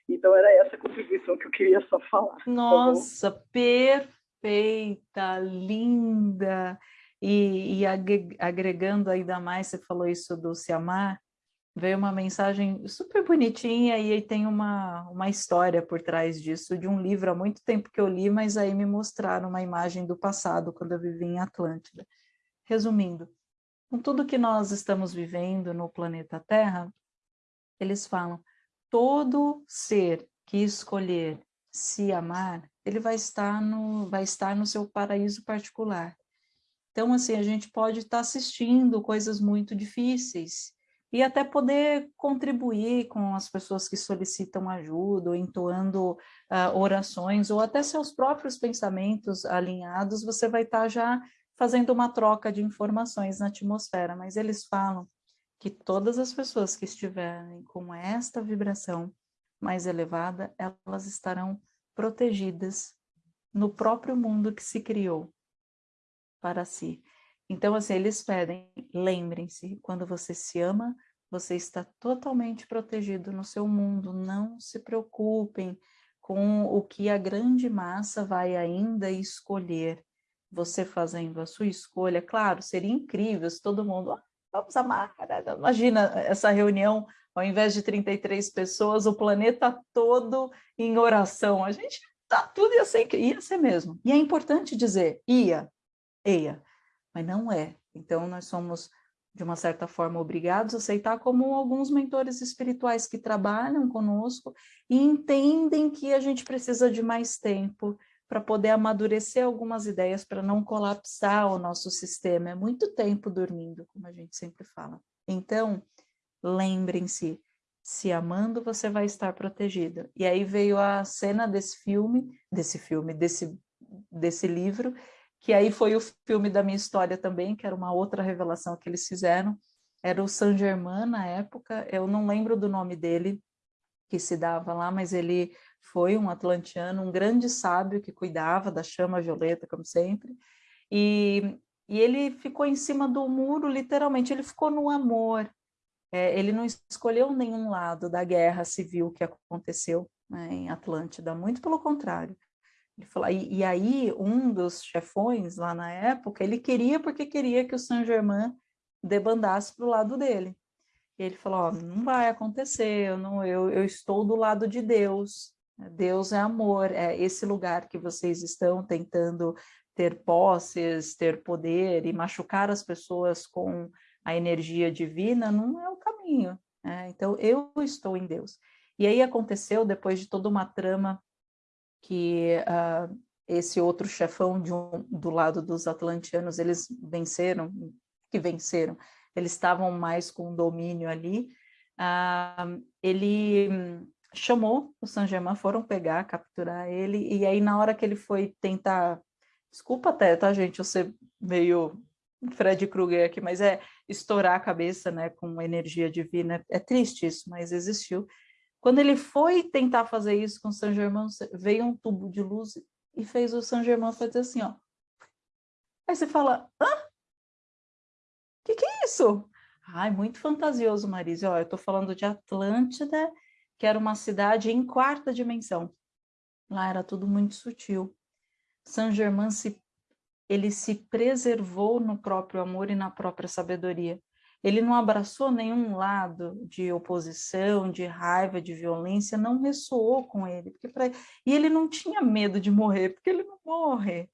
Então era essa contribuição que eu queria só falar. Tá Nossa, tá perfeita, linda, e, e, agregando ainda mais, você falou isso do se amar, veio uma mensagem super bonitinha e tem uma, uma história por trás disso, de um livro há muito tempo que eu li, mas aí me mostraram uma imagem do passado, quando eu vivi em Atlântida. Resumindo, com tudo que nós estamos vivendo no planeta Terra, eles falam, todo ser que escolher se amar, ele vai estar no, vai estar no seu paraíso particular. Então, assim, a gente pode estar assistindo coisas muito difíceis e até poder contribuir com as pessoas que solicitam ajuda, ou entoando uh, orações, ou até seus próprios pensamentos alinhados, você vai estar já fazendo uma troca de informações na atmosfera, mas eles falam que todas as pessoas que estiverem com esta vibração mais elevada, elas estarão protegidas no próprio mundo que se criou para si. Então, assim, eles pedem, lembrem-se, quando você se ama, você está totalmente protegido no seu mundo, não se preocupem com o que a grande massa vai ainda escolher. Você fazendo a sua escolha, claro, seria incrível se todo mundo, ah, vamos amar, imagina essa reunião, ao invés de 33 pessoas, o planeta todo em oração, a gente, tá, tudo ia ser, ia ser mesmo. E é importante dizer, ia, ia, mas não é. Então, nós somos, de uma certa forma, obrigados a aceitar como alguns mentores espirituais que trabalham conosco e entendem que a gente precisa de mais tempo para poder amadurecer algumas ideias, para não colapsar o nosso sistema. É muito tempo dormindo, como a gente sempre fala. Então, lembrem-se, se amando você vai estar protegido. E aí veio a cena desse filme, desse filme, desse, desse livro, que aí foi o filme da minha história também, que era uma outra revelação que eles fizeram. Era o Saint Germain na época, eu não lembro do nome dele, que se dava lá, mas ele foi um atlantiano, um grande sábio que cuidava da chama violeta, como sempre, e, e ele ficou em cima do muro, literalmente, ele ficou no amor, é, ele não escolheu nenhum lado da guerra civil que aconteceu né, em Atlântida, muito pelo contrário. Ele falou, e, e, aí um dos chefões lá na época, ele queria porque queria que o Saint-Germain debandasse para o lado dele. E ele falou, não vai acontecer, eu, não, eu, eu estou do lado de Deus, Deus é amor, é esse lugar que vocês estão tentando ter posses, ter poder e machucar as pessoas com a energia divina, não é o caminho. Né? Então, eu estou em Deus. E aí aconteceu, depois de toda uma trama que uh, esse outro chefão de um, do lado dos atlantianos, eles venceram, que venceram, eles estavam mais com domínio ali, uh, ele chamou o San Germain, foram pegar, capturar ele, e aí na hora que ele foi tentar, desculpa até, tá gente, eu ser meio Fred Krueger aqui, mas é estourar a cabeça, né, com energia divina, é triste isso, mas existiu. Quando ele foi tentar fazer isso com o San Germain, veio um tubo de luz e fez o San Germain fazer assim, ó. Aí você fala, hã? O que, que é isso? Ai, muito fantasioso, Marise. Ó, eu tô falando de Atlântida, que era uma cidade em quarta dimensão. Lá era tudo muito sutil. Saint Germain se, ele se preservou no próprio amor e na própria sabedoria. Ele não abraçou nenhum lado de oposição, de raiva, de violência, não ressoou com ele. Porque pra... E ele não tinha medo de morrer, porque ele não morre.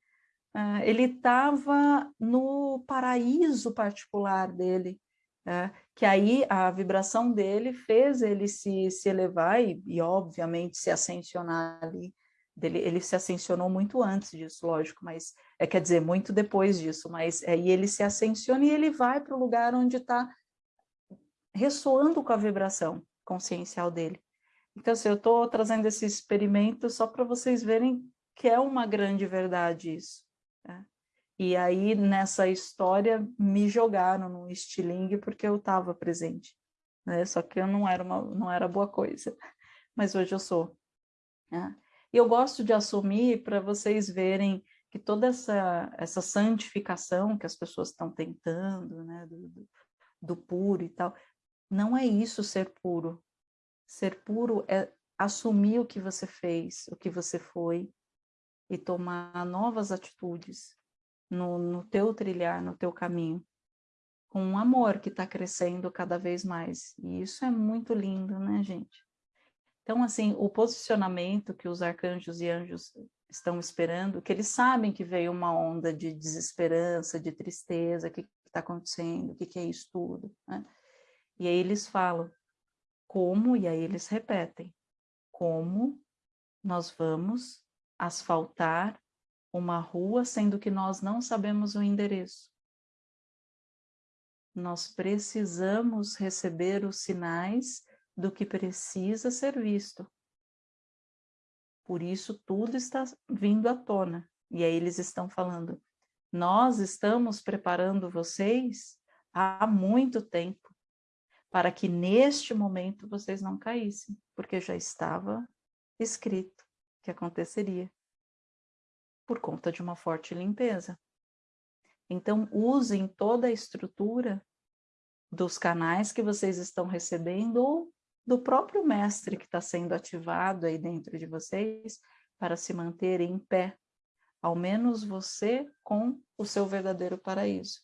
Uh, ele estava no paraíso particular dele, é, que aí a vibração dele fez ele se, se elevar e, e, obviamente, se ascensionar ali. Dele, ele se ascensionou muito antes disso, lógico, mas é, quer dizer, muito depois disso, mas aí ele se ascensiona e ele vai para o lugar onde está ressoando com a vibração consciencial dele. Então, assim, eu estou trazendo esse experimento só para vocês verem que é uma grande verdade isso. Né? E aí, nessa história, me jogaram no estilingue porque eu estava presente. Né? Só que eu não era, uma, não era boa coisa. Mas hoje eu sou. Né? E eu gosto de assumir para vocês verem que toda essa, essa santificação que as pessoas estão tentando, né? do, do, puro e tal, não é isso ser puro. Ser puro é assumir o que você fez, o que você foi, e tomar novas atitudes, no, no teu trilhar, no teu caminho, com um amor que está crescendo cada vez mais. E isso é muito lindo, né, gente? Então, assim, o posicionamento que os arcanjos e anjos estão esperando, que eles sabem que veio uma onda de desesperança, de tristeza, o que está acontecendo, o que, que é isso tudo, né? E aí eles falam, como, e aí eles repetem, como nós vamos asfaltar uma rua, sendo que nós não sabemos o endereço. Nós precisamos receber os sinais do que precisa ser visto. Por isso, tudo está vindo à tona. E aí eles estão falando, nós estamos preparando vocês há muito tempo para que neste momento vocês não caíssem, porque já estava escrito que aconteceria por conta de uma forte limpeza. Então, usem toda a estrutura dos canais que vocês estão recebendo ou do próprio mestre que está sendo ativado aí dentro de vocês para se manter em pé, ao menos você com o seu verdadeiro paraíso.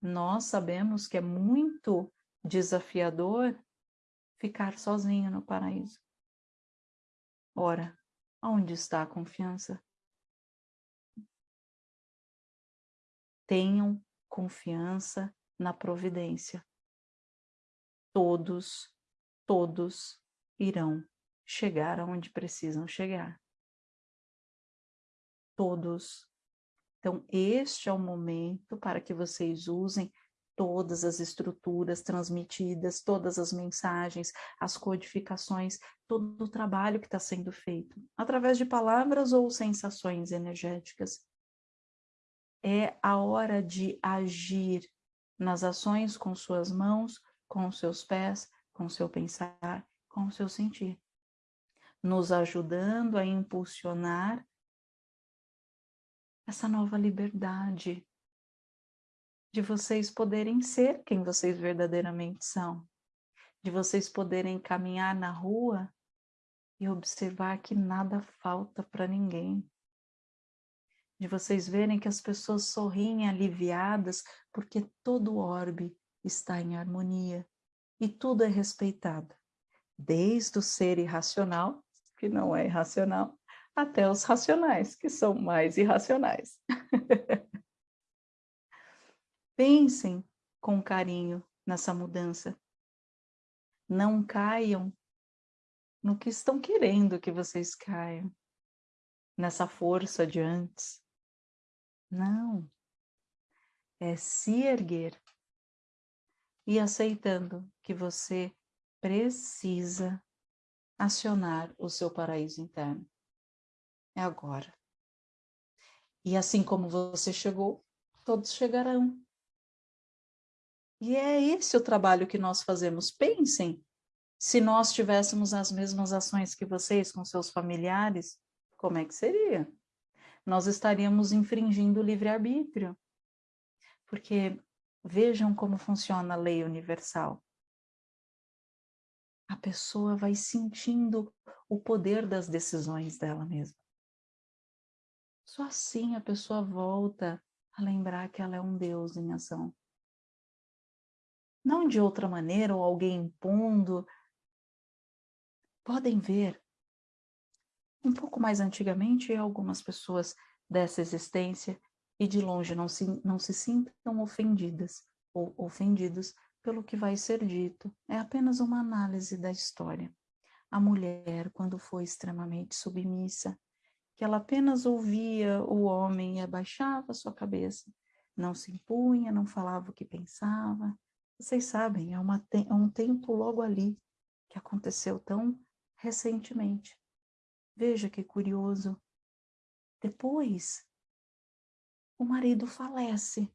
Nós sabemos que é muito desafiador ficar sozinho no paraíso. Ora, onde está a confiança? Tenham confiança na providência. Todos, todos irão chegar aonde precisam chegar. Todos. Então, este é o momento para que vocês usem todas as estruturas transmitidas, todas as mensagens, as codificações, todo o trabalho que está sendo feito, através de palavras ou sensações energéticas. É a hora de agir nas ações com suas mãos, com seus pés, com seu pensar, com seu sentir, nos ajudando a impulsionar essa nova liberdade de vocês poderem ser quem vocês verdadeiramente são, de vocês poderem caminhar na rua e observar que nada falta para ninguém, de vocês verem que as pessoas sorriem aliviadas porque todo o orbe está em harmonia e tudo é respeitado, desde o ser irracional, que não é irracional, até os racionais, que são mais irracionais. Pensem com carinho nessa mudança. Não caiam no que estão querendo que vocês caiam, nessa força de antes. Não. É se erguer e aceitando que você precisa acionar o seu paraíso interno. É agora. E assim como você chegou, todos chegarão. E é esse o trabalho que nós fazemos. Pensem, se nós tivéssemos as mesmas ações que vocês com seus familiares, como é que seria? Nós estaríamos infringindo o livre-arbítrio. Porque vejam como funciona a lei universal. A pessoa vai sentindo o poder das decisões dela mesma. Só assim a pessoa volta a lembrar que ela é um Deus em ação não de outra maneira ou alguém impondo. Podem ver, um pouco mais antigamente, algumas pessoas dessa existência e de longe não se, não se sintam ofendidas ou ofendidos pelo que vai ser dito. É apenas uma análise da história. A mulher, quando foi extremamente submissa, que ela apenas ouvia o homem e abaixava sua cabeça, não se impunha, não falava o que pensava, vocês sabem, é, uma, é um tempo logo ali que aconteceu tão recentemente. Veja que curioso. Depois, o marido falece.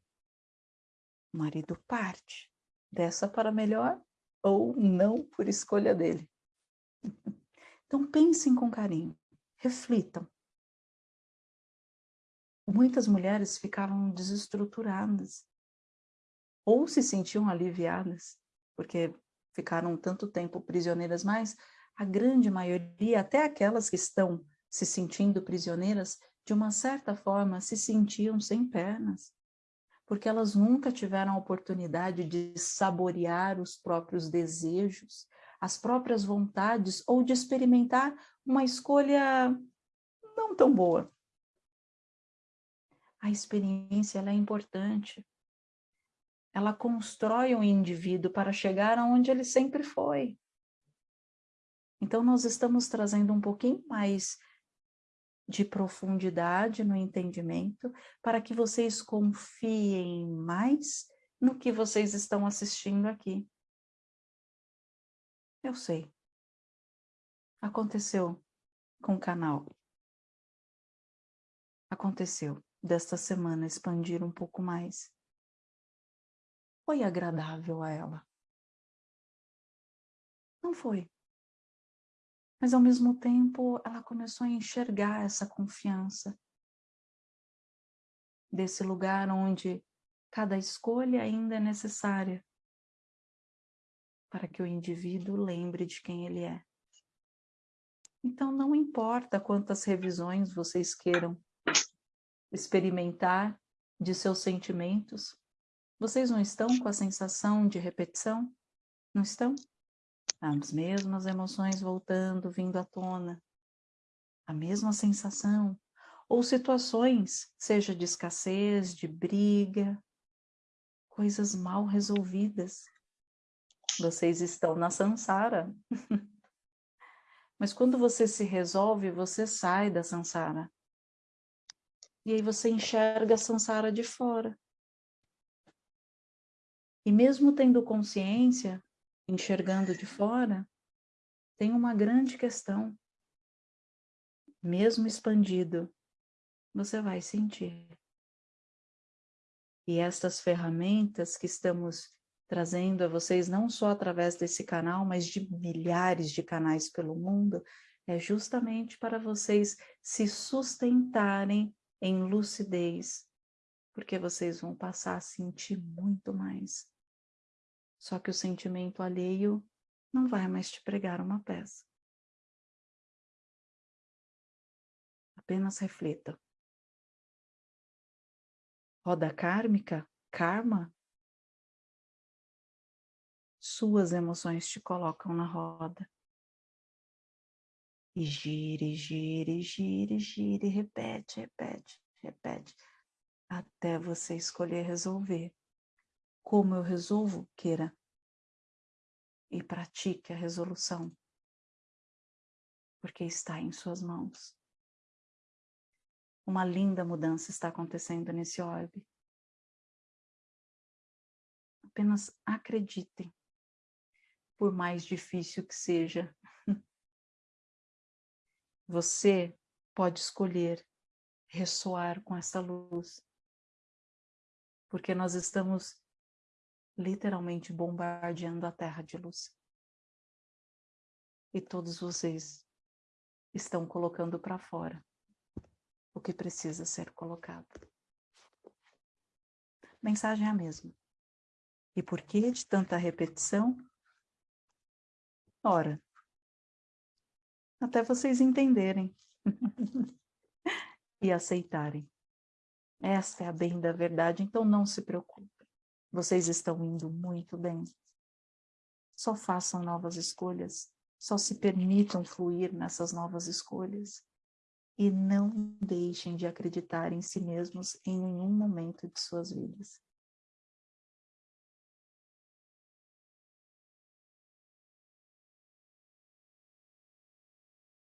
O marido parte, dessa para melhor ou não por escolha dele. Então pensem com carinho, reflitam. Muitas mulheres ficavam desestruturadas, ou se sentiam aliviadas, porque ficaram tanto tempo prisioneiras, mas a grande maioria, até aquelas que estão se sentindo prisioneiras, de uma certa forma se sentiam sem pernas, porque elas nunca tiveram a oportunidade de saborear os próprios desejos, as próprias vontades, ou de experimentar uma escolha não tão boa. A experiência é importante, ela constrói um indivíduo para chegar aonde ele sempre foi. Então, nós estamos trazendo um pouquinho mais de profundidade no entendimento, para que vocês confiem mais no que vocês estão assistindo aqui. Eu sei. Aconteceu com o canal. Aconteceu desta semana expandir um pouco mais. Foi agradável a ela. Não foi. Mas ao mesmo tempo ela começou a enxergar essa confiança desse lugar onde cada escolha ainda é necessária para que o indivíduo lembre de quem ele é. Então não importa quantas revisões vocês queiram experimentar de seus sentimentos, vocês não estão com a sensação de repetição? Não estão? As mesmas emoções voltando, vindo à tona. A mesma sensação. Ou situações, seja de escassez, de briga, coisas mal resolvidas. Vocês estão na sansara. Mas quando você se resolve, você sai da sansara. E aí você enxerga a sansara de fora. E mesmo tendo consciência, enxergando de fora, tem uma grande questão. Mesmo expandido, você vai sentir. E estas ferramentas que estamos trazendo a vocês, não só através desse canal, mas de milhares de canais pelo mundo, é justamente para vocês se sustentarem em lucidez, porque vocês vão passar a sentir muito mais. Só que o sentimento alheio não vai mais te pregar uma peça. Apenas reflita. Roda kármica, karma, suas emoções te colocam na roda. E gire, gire, gire, gire, repete, repete, repete, até você escolher resolver. Como eu resolvo, queira. E pratique a resolução, porque está em suas mãos. Uma linda mudança está acontecendo nesse orbe. Apenas acreditem, por mais difícil que seja. Você pode escolher ressoar com essa luz, porque nós estamos literalmente bombardeando a terra de luz. E todos vocês estão colocando para fora o que precisa ser colocado. Mensagem é a mesma. E por que de tanta repetição? Ora, até vocês entenderem e aceitarem. Esta é a bem da verdade, então não se preocupe. Vocês estão indo muito bem. Só façam novas escolhas. Só se permitam fluir nessas novas escolhas. E não deixem de acreditar em si mesmos em nenhum momento de suas vidas.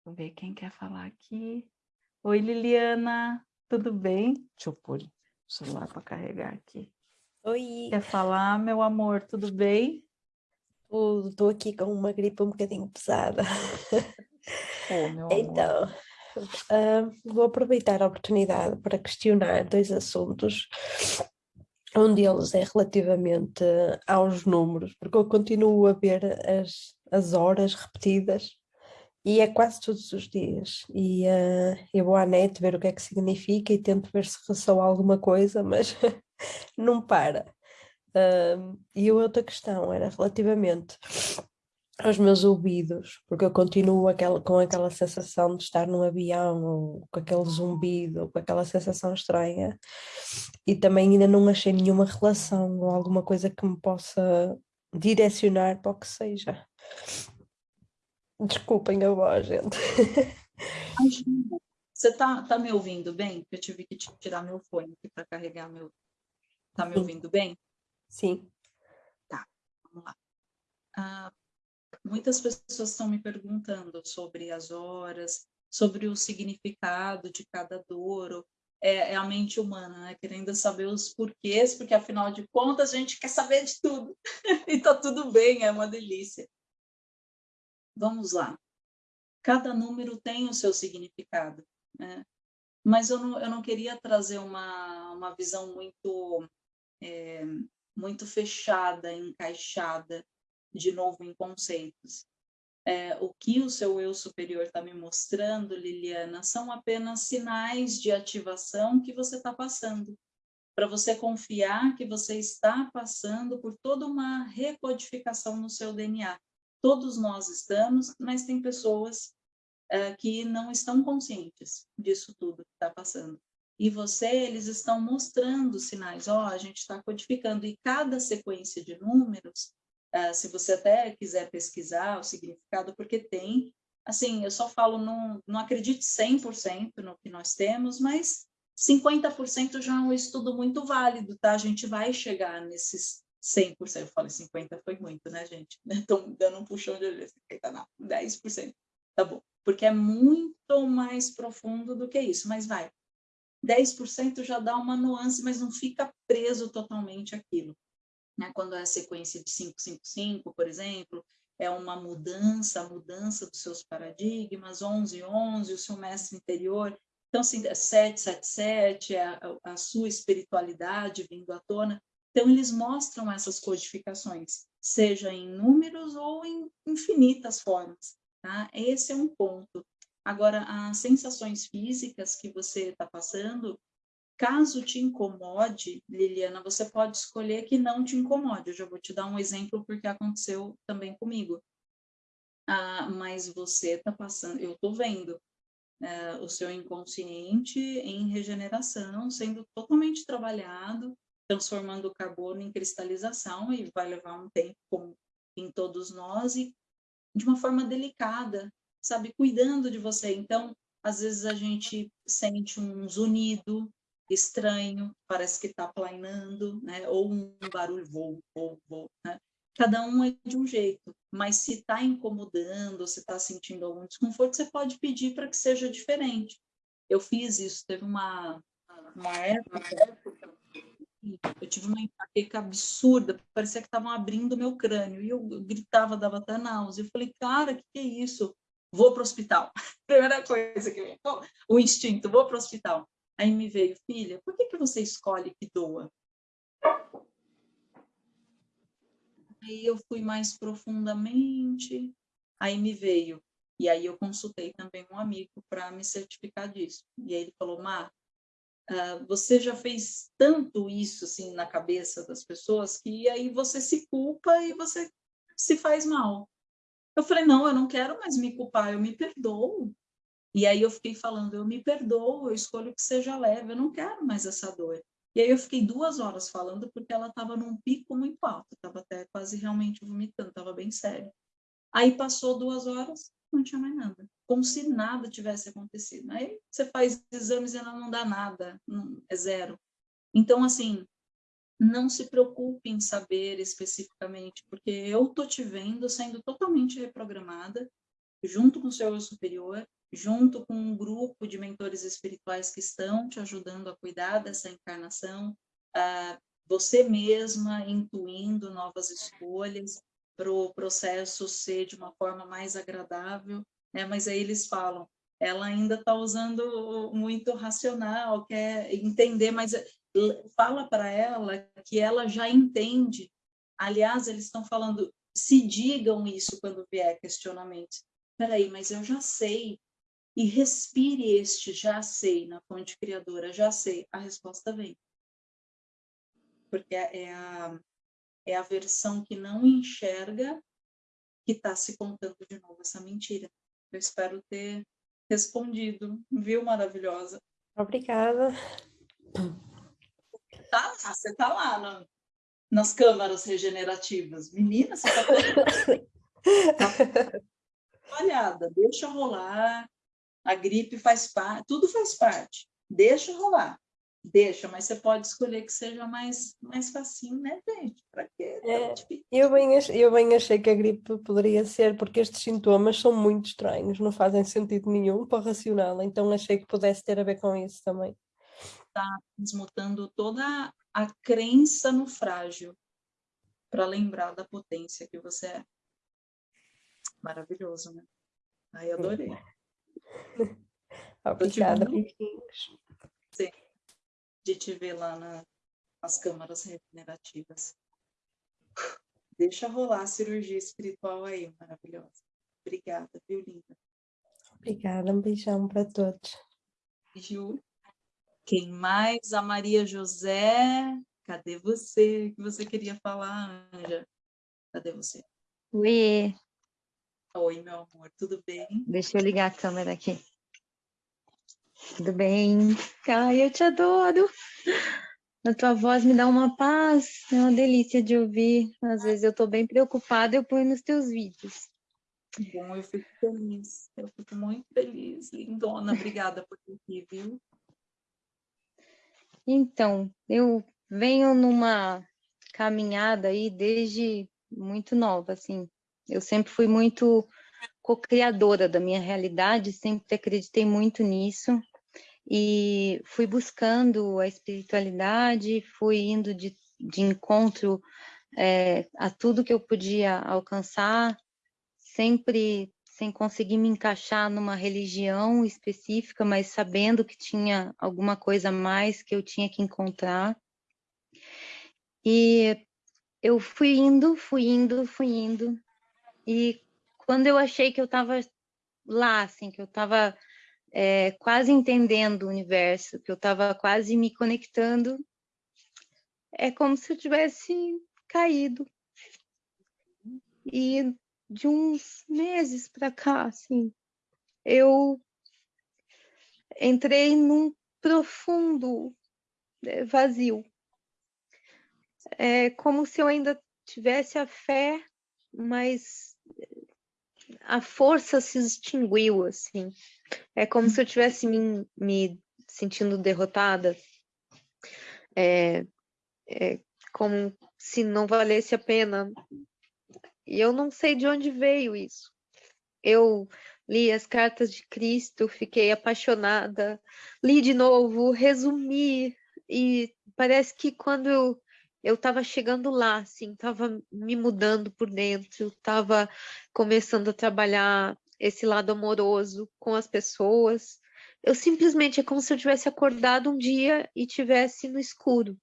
Vou ver quem quer falar aqui. Oi, Liliana, tudo bem? Deixa eu pôr o celular para carregar aqui. Oi, Quer falar, meu amor, tudo bem? estou aqui com uma gripe um bocadinho pesada. Oh. Então, ah, vou aproveitar a oportunidade para questionar dois assuntos. Um deles é relativamente aos números, porque eu continuo a ver as, as horas repetidas e é quase todos os dias. E uh, eu vou à net ver o que é que significa e tento ver se ressoa alguma coisa, mas não para. Uh, e outra questão era relativamente aos meus ouvidos, porque eu continuo aquela, com aquela sensação de estar num avião, ou com aquele zumbido, ou com aquela sensação estranha, e também ainda não achei nenhuma relação ou alguma coisa que me possa direcionar para o que seja. Desculpem a voz, gente. Você tá, tá me ouvindo bem? Eu tive que tirar meu fone aqui para carregar meu. Tá me Sim. ouvindo bem? Sim. Tá, vamos lá. Ah, muitas pessoas estão me perguntando sobre as horas, sobre o significado de cada dor, é, é, a mente humana, né? querendo saber os porquês, porque afinal de contas a gente quer saber de tudo, e tá tudo bem, é uma delícia. Vamos lá. Cada número tem o seu significado, né? mas eu não, eu não queria trazer uma, uma visão muito, é, muito fechada, encaixada, de novo em conceitos é, o que o seu eu superior está me mostrando, Liliana, são apenas sinais de ativação que você está passando, para você confiar que você está passando por toda uma recodificação no seu DNA. Todos nós estamos, mas tem pessoas é, que não estão conscientes disso tudo que está passando. E você, eles estão mostrando sinais, ó, oh, a gente está codificando, e cada sequência de números Uh, se você até quiser pesquisar o significado, porque tem, assim, eu só falo, não, não acredite 100% no que nós temos, mas 50% já é um estudo muito válido, tá? A gente vai chegar nesses 100%, eu falei 50% foi muito, né, gente? Estão dando um puxão de orelha, 50% não, 10%, tá bom. Porque é muito mais profundo do que isso, mas vai. 10% já dá uma nuance, mas não fica preso totalmente aquilo né? quando é a sequência de 555, por exemplo, é uma mudança, a mudança dos seus paradigmas, 11, 11, o seu mestre interior, então, assim, 777 é a, a sua espiritualidade vindo à tona, então eles mostram essas codificações, seja em números ou em infinitas formas, tá? Esse é um ponto. Agora, as sensações físicas que você está passando, Caso te incomode, Liliana, você pode escolher que não te incomode. Eu já vou te dar um exemplo porque aconteceu também comigo. Ah, mas você está passando, eu estou vendo é, o seu inconsciente em regeneração, sendo totalmente trabalhado, transformando o carbono em cristalização e vai levar um tempo, em todos nós, e de uma forma delicada, sabe, cuidando de você. Então, às vezes a gente sente um zunido, estranho, parece que está planeando, né? ou um barulho voo, voo, voo. Né? Cada um é de um jeito, mas se está incomodando, se está sentindo algum desconforto, você pode pedir para que seja diferente. Eu fiz isso, teve uma, uma época, eu tive uma enxaqueca absurda, parecia que estavam abrindo meu crânio, e eu gritava, dava até náusea. Eu falei, cara, o que, que é isso? Vou para o hospital. Primeira coisa que eu o instinto, vou para o hospital. Aí me veio, filha, por que, que você escolhe que doa? Aí eu fui mais profundamente, aí me veio. E aí eu consultei também um amigo para me certificar disso. E aí ele falou, Mar, uh, você já fez tanto isso assim na cabeça das pessoas que aí você se culpa e você se faz mal. Eu falei, não, eu não quero mais me culpar, eu me perdoo. E aí eu fiquei falando, eu me perdoo, eu escolho que seja leve, eu não quero mais essa dor. E aí eu fiquei duas horas falando porque ela estava num pico muito alto, estava até quase realmente vomitando, estava bem sério. Aí passou duas horas, não tinha mais nada, como se nada tivesse acontecido. Aí você faz exames e não dá nada, é zero. Então, assim, não se preocupe em saber especificamente, porque eu tô te vendo sendo totalmente reprogramada, junto com o seu eu superior, junto com um grupo de mentores espirituais que estão te ajudando a cuidar dessa encarnação, uh, você mesma intuindo novas escolhas para o processo ser de uma forma mais agradável, né? mas aí eles falam, ela ainda está usando muito racional, quer entender, mas eh, fala para ela que ela já entende. Aliás, eles estão falando, se digam isso quando vier questionamento. Espera aí, mas eu já sei, e respire este já sei na fonte criadora, já sei, a resposta vem. Porque é, é a, é a versão que não enxerga que está se contando de novo essa mentira. Eu espero ter respondido, viu, maravilhosa? Obrigada. Tá lá, você tá lá nas câmaras regenerativas. Menina, você tá toda... Olhada, deixa rolar, a gripe faz parte, tudo faz parte. Deixa rolar. Deixa, mas você pode escolher que seja mais, mais facinho, né, gente? Para quê? É, eu, bem, eu bem achei que a gripe poderia ser, porque estes sintomas são muito estranhos, não fazem sentido nenhum para o racional, então achei que pudesse ter a ver com isso também. Está desmutando toda a crença no frágil, para lembrar da potência que você é. Maravilhoso, né? Ai, adorei. Obrigada, Sim de te ver lá na, nas câmaras regenerativas. Deixa rolar a cirurgia espiritual aí, maravilhosa. Obrigada, viu, linda? Obrigada, um beijão para todos. Ju. Quem mais? A Maria José. Cadê você? que você queria falar, Anja? Cadê você? Oi. Oi, meu amor, tudo bem? Deixa eu ligar a câmera aqui. Tudo bem? Ai, eu te adoro. A tua voz me dá uma paz, é uma delícia de ouvir. Às vezes eu estou bem preocupada, eu ponho nos teus vídeos. Bom, eu fico feliz, eu fico muito feliz. Lindona, obrigada por ter aqui, viu? Então, eu venho numa caminhada aí desde muito nova, assim. Eu sempre fui muito co-criadora da minha realidade, sempre acreditei muito nisso e fui buscando a espiritualidade, fui indo de, de encontro é, a tudo que eu podia alcançar, sempre sem conseguir me encaixar numa religião específica, mas sabendo que tinha alguma coisa a mais que eu tinha que encontrar. E eu fui indo, fui indo, fui indo, e quando eu achei que eu estava lá, assim, que eu estava é, quase entendendo o universo, que eu estava quase me conectando, é como se eu tivesse caído. E de uns meses para cá, assim, eu entrei num profundo é, vazio. É como se eu ainda tivesse a fé, mas a força se extinguiu, assim. É como se eu tivesse me, me sentindo derrotada. É, é como se não valesse a pena. E eu não sei de onde veio isso. Eu li as cartas de Cristo, fiquei apaixonada, li de novo, resumi, e parece que quando eu eu estava chegando lá, assim, estava me mudando por dentro, estava começando a trabalhar esse lado amoroso com as pessoas. Eu simplesmente é como se eu tivesse acordado um dia e tivesse no escuro.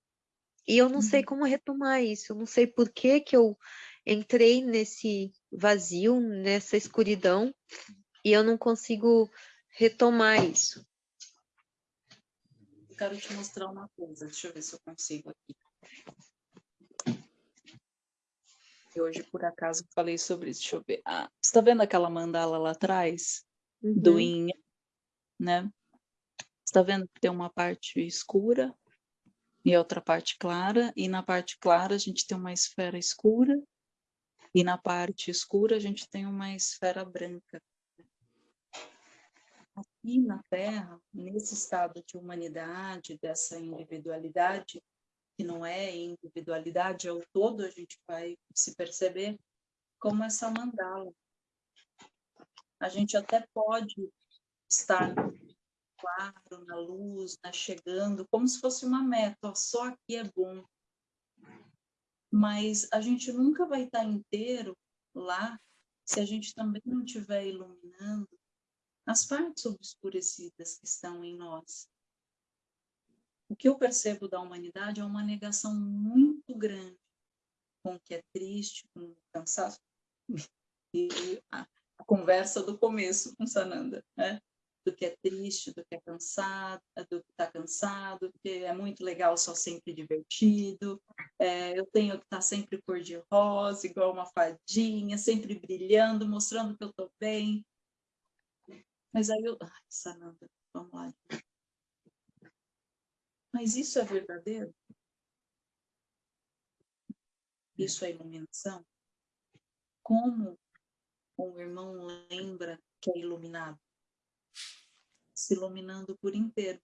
E eu não uhum. sei como retomar isso, eu não sei por que que eu entrei nesse vazio, nessa escuridão, e eu não consigo retomar isso. Eu quero te mostrar uma coisa, deixa eu ver se eu consigo aqui. E hoje, por acaso, falei sobre isso. Deixa eu ver. Ah, você está vendo aquela mandala lá atrás? Uhum. Do Inha, né? Você está vendo que tem uma parte escura e outra parte clara. E na parte clara a gente tem uma esfera escura. E na parte escura a gente tem uma esfera branca. Aqui na Terra, nesse estado de humanidade, dessa individualidade, que não é individualidade, é o todo, a gente vai se perceber como essa mandala. A gente até pode estar claro, na luz, na chegando, como se fosse uma meta, só aqui é bom. Mas a gente nunca vai estar inteiro lá se a gente também não estiver iluminando as partes obscurecidas que estão em nós o que eu percebo da humanidade é uma negação muito grande com o que é triste, com o cansaço. E a, a conversa do começo com Sananda, né? do que é triste, do que é cansado, do que está cansado, que é muito legal, só sempre divertido, é, eu tenho que estar tá sempre cor-de-rosa, igual uma fadinha, sempre brilhando, mostrando que eu estou bem. Mas aí eu... Ai, Sananda, vamos lá. Mas isso é verdadeiro? Isso é iluminação? Como o irmão lembra que é iluminado? Se iluminando por inteiro.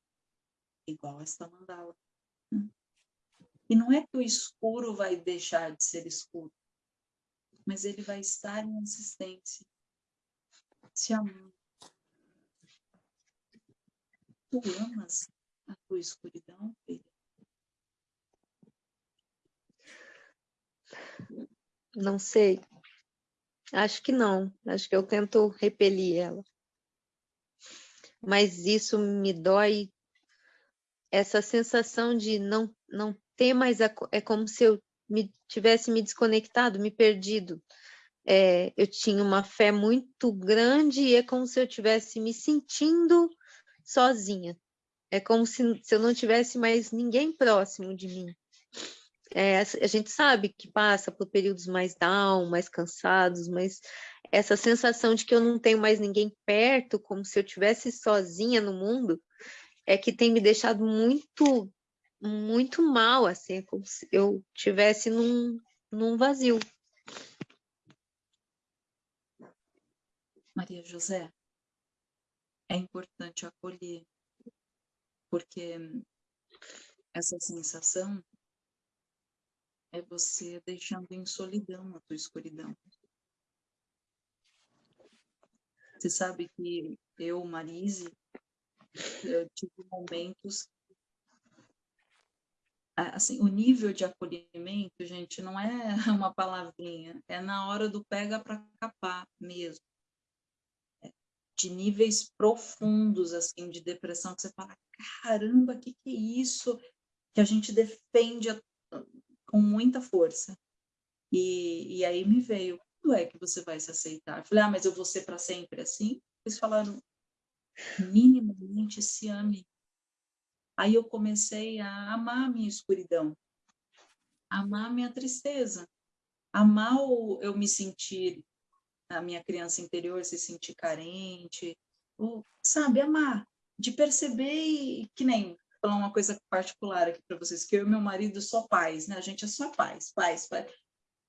igual esta mandala. E não é que o escuro vai deixar de ser escuro, mas ele vai estar em existência, se amando. Tu amas a tua escuridão? Não sei. Acho que não. Acho que eu tento repelir ela. Mas isso me dói. Essa sensação de não, não ter mais. A, é como se eu me, tivesse me desconectado, me perdido. É, eu tinha uma fé muito grande e é como se eu tivesse me sentindo sozinha. É como se, se eu não tivesse mais ninguém próximo de mim. É, a gente sabe que passa por períodos mais down, mais cansados, mas essa sensação de que eu não tenho mais ninguém perto, como se eu tivesse sozinha no mundo, é que tem me deixado muito, muito mal, assim, é como se eu tivesse num, num vazio. Maria José, é importante acolher, porque essa sensação é você deixando em solidão a tua escuridão. Você sabe que eu, Marise, eu tive momentos assim, o nível de acolhimento, gente, não é uma palavrinha, é na hora do pega para capar mesmo. De níveis profundos, assim, de depressão, que você fala, caramba, o que, que é isso? Que a gente defende a, com muita força. E, e aí me veio, quando é que você vai se aceitar? Eu falei, ah, mas eu vou ser para sempre assim? Eles falaram, minimamente se ame. Aí eu comecei a amar a minha escuridão, amar a minha tristeza, amar o, eu me sentir, a minha criança interior se sentir carente, sabe, amar, de perceber que nem falar uma coisa particular aqui para vocês, que eu e meu marido só pais, né? A gente é só pais, pais, pais.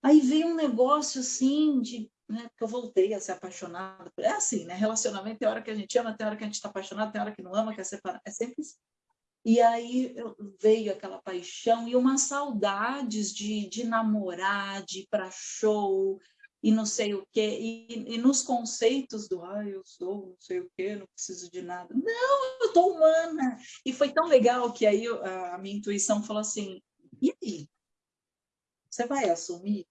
Aí veio um negócio assim de, né, que eu voltei a ser apaixonada. É assim, né? Relacionamento tem hora que a gente ama, tem hora que a gente está apaixonado, tem hora que não ama, quer separar. É sempre assim. E aí veio aquela paixão e umas saudades de, de namorar, de ir para show, e não sei o quê, e, e nos conceitos do, ah, eu sou não sei o quê, não preciso de nada. Não, eu tô humana. E foi tão legal que aí a, a minha intuição falou assim, e aí? Você vai assumir?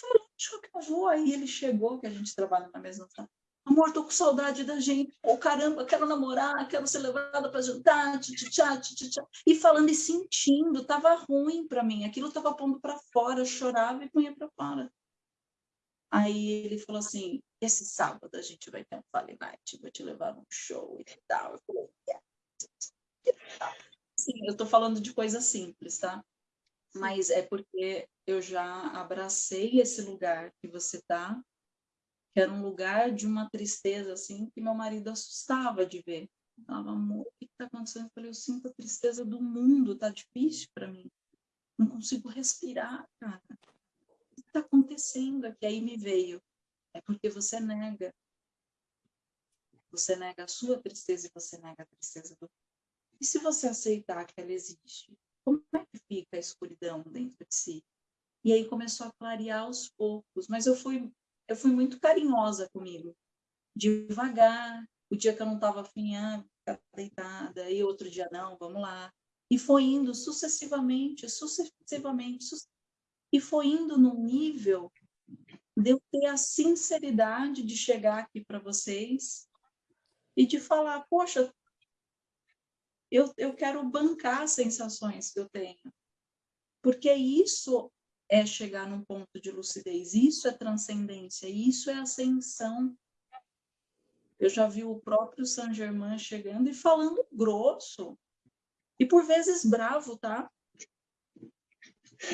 Falei, acho que eu vou. Aí ele chegou, que a gente trabalha na mesma sala. Amor, tô com saudade da gente. Oh, caramba, quero namorar, quero ser levada para jantar, tchá, tchá, E falando e sentindo, tava ruim para mim. Aquilo tava pondo para fora, eu chorava e punha para fora. Aí ele falou assim, esse sábado a gente vai ter um Fale Night, vou te levar num show e tal. Eu falei, yeah. Sim, eu tô falando de coisa simples, tá? Mas é porque eu já abracei esse lugar que você tá, que era um lugar de uma tristeza, assim, que meu marido assustava de ver. falava, amor, o que está acontecendo? Eu falei, eu sinto a tristeza do mundo, tá difícil para mim. Não consigo respirar, cara está acontecendo aqui? Aí me veio. É porque você nega. Você nega a sua tristeza e você nega a tristeza do E se você aceitar que ela existe, como é que fica a escuridão dentro de si? E aí começou a clarear aos poucos, mas eu fui eu fui muito carinhosa comigo. Devagar, o dia que eu não estava afim, ah, deitada, e outro dia não, vamos lá. E foi indo sucessivamente, sucessivamente, sucessivamente e foi indo num nível de eu ter a sinceridade de chegar aqui para vocês e de falar, poxa, eu, eu quero bancar as sensações que eu tenho. Porque isso é chegar num ponto de lucidez, isso é transcendência, isso é ascensão. Eu já vi o próprio Saint Germain chegando e falando grosso, e por vezes bravo, tá?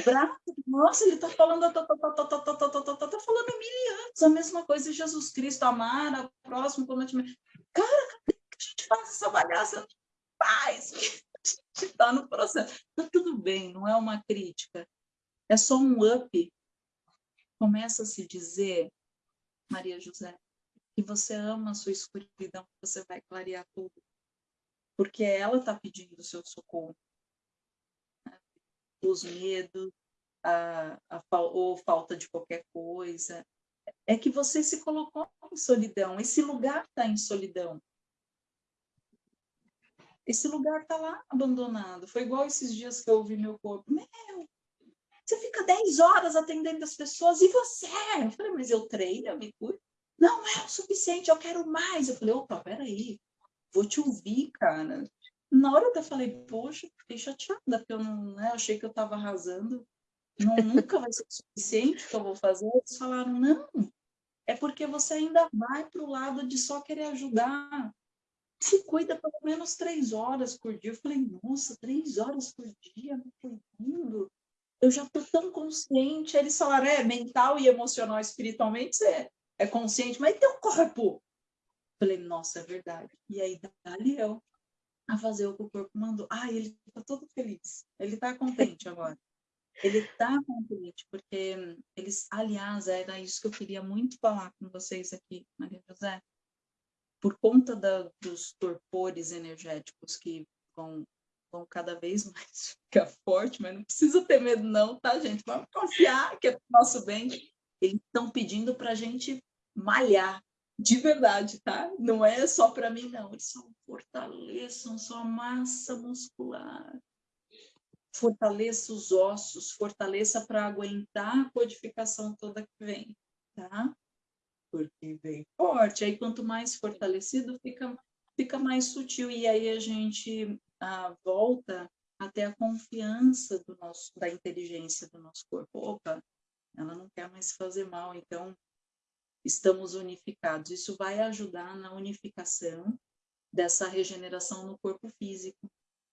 Bravo. Nossa, ele está falando, tá, tá, tá, tá, tá, tá, tá, tá, tá falando mil anos, a mesma coisa Jesus Cristo, amar a próximo como a gente... Cara, cadê que a gente faz essa bagaça? Faz, a gente está no processo. Tá tudo bem, não é uma crítica, é só um up. Começa a se dizer, Maria José, que você ama a sua escuridão, você vai clarear tudo. porque ela está pedindo o seu socorro. Os medos, a, a, ou falta de qualquer coisa, é que você se colocou em solidão, esse lugar está em solidão. Esse lugar está lá abandonado. Foi igual esses dias que eu ouvi meu corpo. Meu, você fica 10 horas atendendo as pessoas e você? Eu falei, mas eu treino, eu me cuido. Não é o suficiente, eu quero mais. Eu falei, opa, peraí, vou te ouvir, cara. Na hora eu falei, poxa, fiquei chateada, porque eu não né, achei que eu estava arrasando. Não, nunca vai ser o suficiente que eu vou fazer. Eles falaram, não, é porque você ainda vai para o lado de só querer ajudar. Se cuida pelo menos três horas por dia. Eu falei, nossa, três horas por dia me cuidando? Eu já estou tão consciente. Aí eles falaram, é, mental e emocional, espiritualmente, você é consciente, mas tem um corpo. Eu falei, nossa, é verdade. E aí, dali eu a fazer o que o corpo mandou. Ah, ele está todo feliz. Ele está contente agora. Ele está contente, porque eles, aliás, era isso que eu queria muito falar com vocês aqui, Maria José. Por conta da, dos torpores energéticos que vão, vão cada vez mais ficar forte, mas não precisa ter medo não, tá, gente? Vamos confiar que é para o nosso bem. Eles estão pedindo para a gente malhar, de verdade, tá? Não é só para mim, não. Eles só fortaleçam sua massa muscular fortaleça os ossos, fortaleça para aguentar a codificação toda que vem, tá? Porque vem forte, aí quanto mais fortalecido fica, fica mais sutil, e aí a gente ah, volta até a confiança do nosso, da inteligência do nosso corpo. Opa, ela não quer mais fazer mal, então estamos unificados. Isso vai ajudar na unificação dessa regeneração no corpo físico,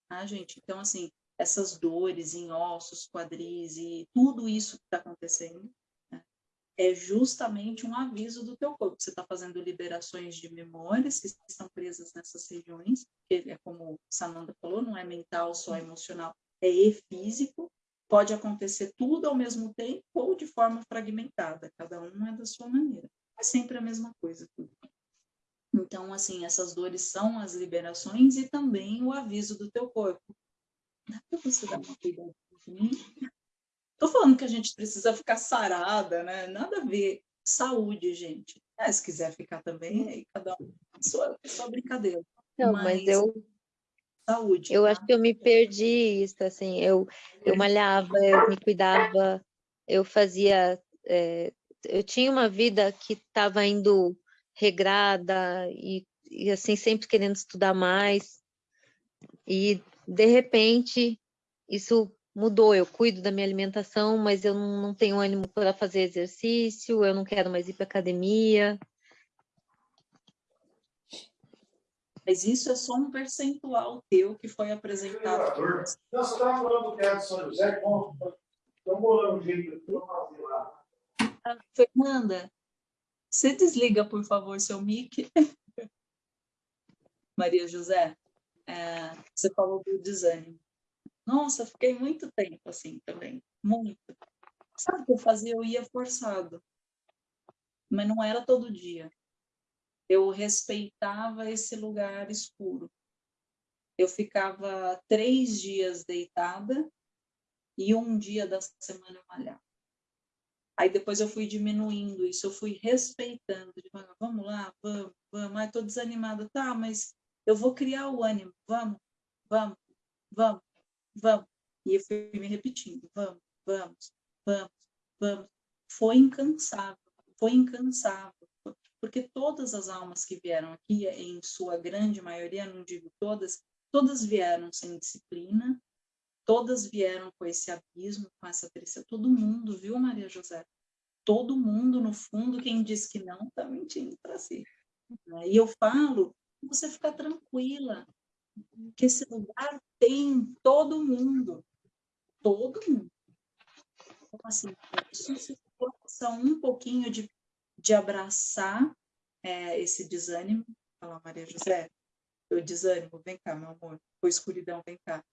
tá, gente? Então, assim, essas dores em ossos, quadris e tudo isso que está acontecendo, né, é justamente um aviso do teu corpo. Você está fazendo liberações de memórias que estão presas nessas regiões, que é como Sananda falou, não é mental, só emocional, é e físico. Pode acontecer tudo ao mesmo tempo ou de forma fragmentada, cada um é da sua maneira. É sempre a mesma coisa. Então, assim, essas dores são as liberações e também o aviso do teu corpo Dá para você dar uma cuidadinha? Tô falando que a gente precisa ficar sarada, né? Nada a ver. Saúde, gente. Ah, se quiser ficar também, aí cada um. Sua brincadeira. Não, mas, mas eu. Saúde. Eu tá? acho que eu me perdi isso, assim. Eu, eu malhava, eu me cuidava, eu fazia. É, eu tinha uma vida que estava indo regrada e, e assim sempre querendo estudar mais e de repente, isso mudou. Eu cuido da minha alimentação, mas eu não tenho ânimo para fazer exercício, eu não quero mais ir para academia. Mas isso é só um percentual teu que foi apresentado. Você estava falando do Teatro São José, um jeito de fazer lá. Fernanda, você desliga, por favor, seu mic. Maria José é, você falou do desânimo. Nossa, fiquei muito tempo assim também, muito. Sabe o que eu fazia? Eu ia forçado, mas não era todo dia. Eu respeitava esse lugar escuro. Eu ficava três dias deitada e um dia da semana eu malhava. Aí depois eu fui diminuindo isso, eu fui respeitando, devagar, vamos lá, vamos, vamos, ai, tô desanimada, tá, mas eu vou criar o ânimo, vamos, vamos, vamos, vamos. E eu fui me repetindo, vamos, vamos, vamos, vamos. Foi incansável, foi incansável. Porque todas as almas que vieram aqui, em sua grande maioria, não digo todas, todas vieram sem disciplina, todas vieram com esse abismo, com essa tristeza. Todo mundo, viu, Maria José? Todo mundo, no fundo, quem diz que não, está mentindo para si. E eu falo você ficar tranquila, que esse lugar tem todo mundo, todo mundo. Então, assim, se força um pouquinho de, de abraçar é, esse desânimo, falar, Maria José, eu desânimo, vem cá, meu amor, foi escuridão, vem cá.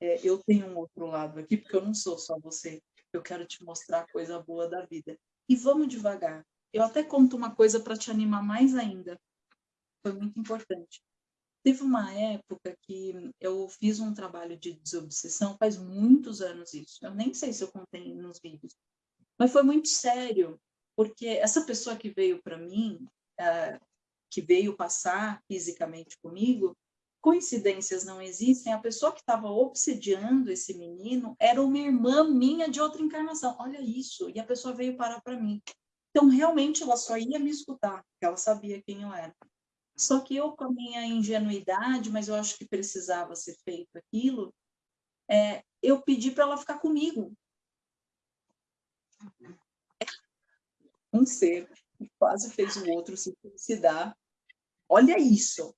É, eu tenho um outro lado aqui, porque eu não sou só você, eu quero te mostrar a coisa boa da vida. E vamos devagar. Eu até conto uma coisa para te animar mais ainda foi muito importante. Teve uma época que eu fiz um trabalho de desobsessão, faz muitos anos isso, eu nem sei se eu contei nos vídeos, mas foi muito sério, porque essa pessoa que veio para mim, é, que veio passar fisicamente comigo, coincidências não existem, a pessoa que estava obsediando esse menino era uma irmã minha de outra encarnação, olha isso, e a pessoa veio parar para mim. Então, realmente, ela só ia me escutar, porque ela sabia quem eu era. Só que eu, com a minha ingenuidade, mas eu acho que precisava ser feito aquilo, é, eu pedi para ela ficar comigo. Um ser que quase fez o outro se suicidar. Olha isso!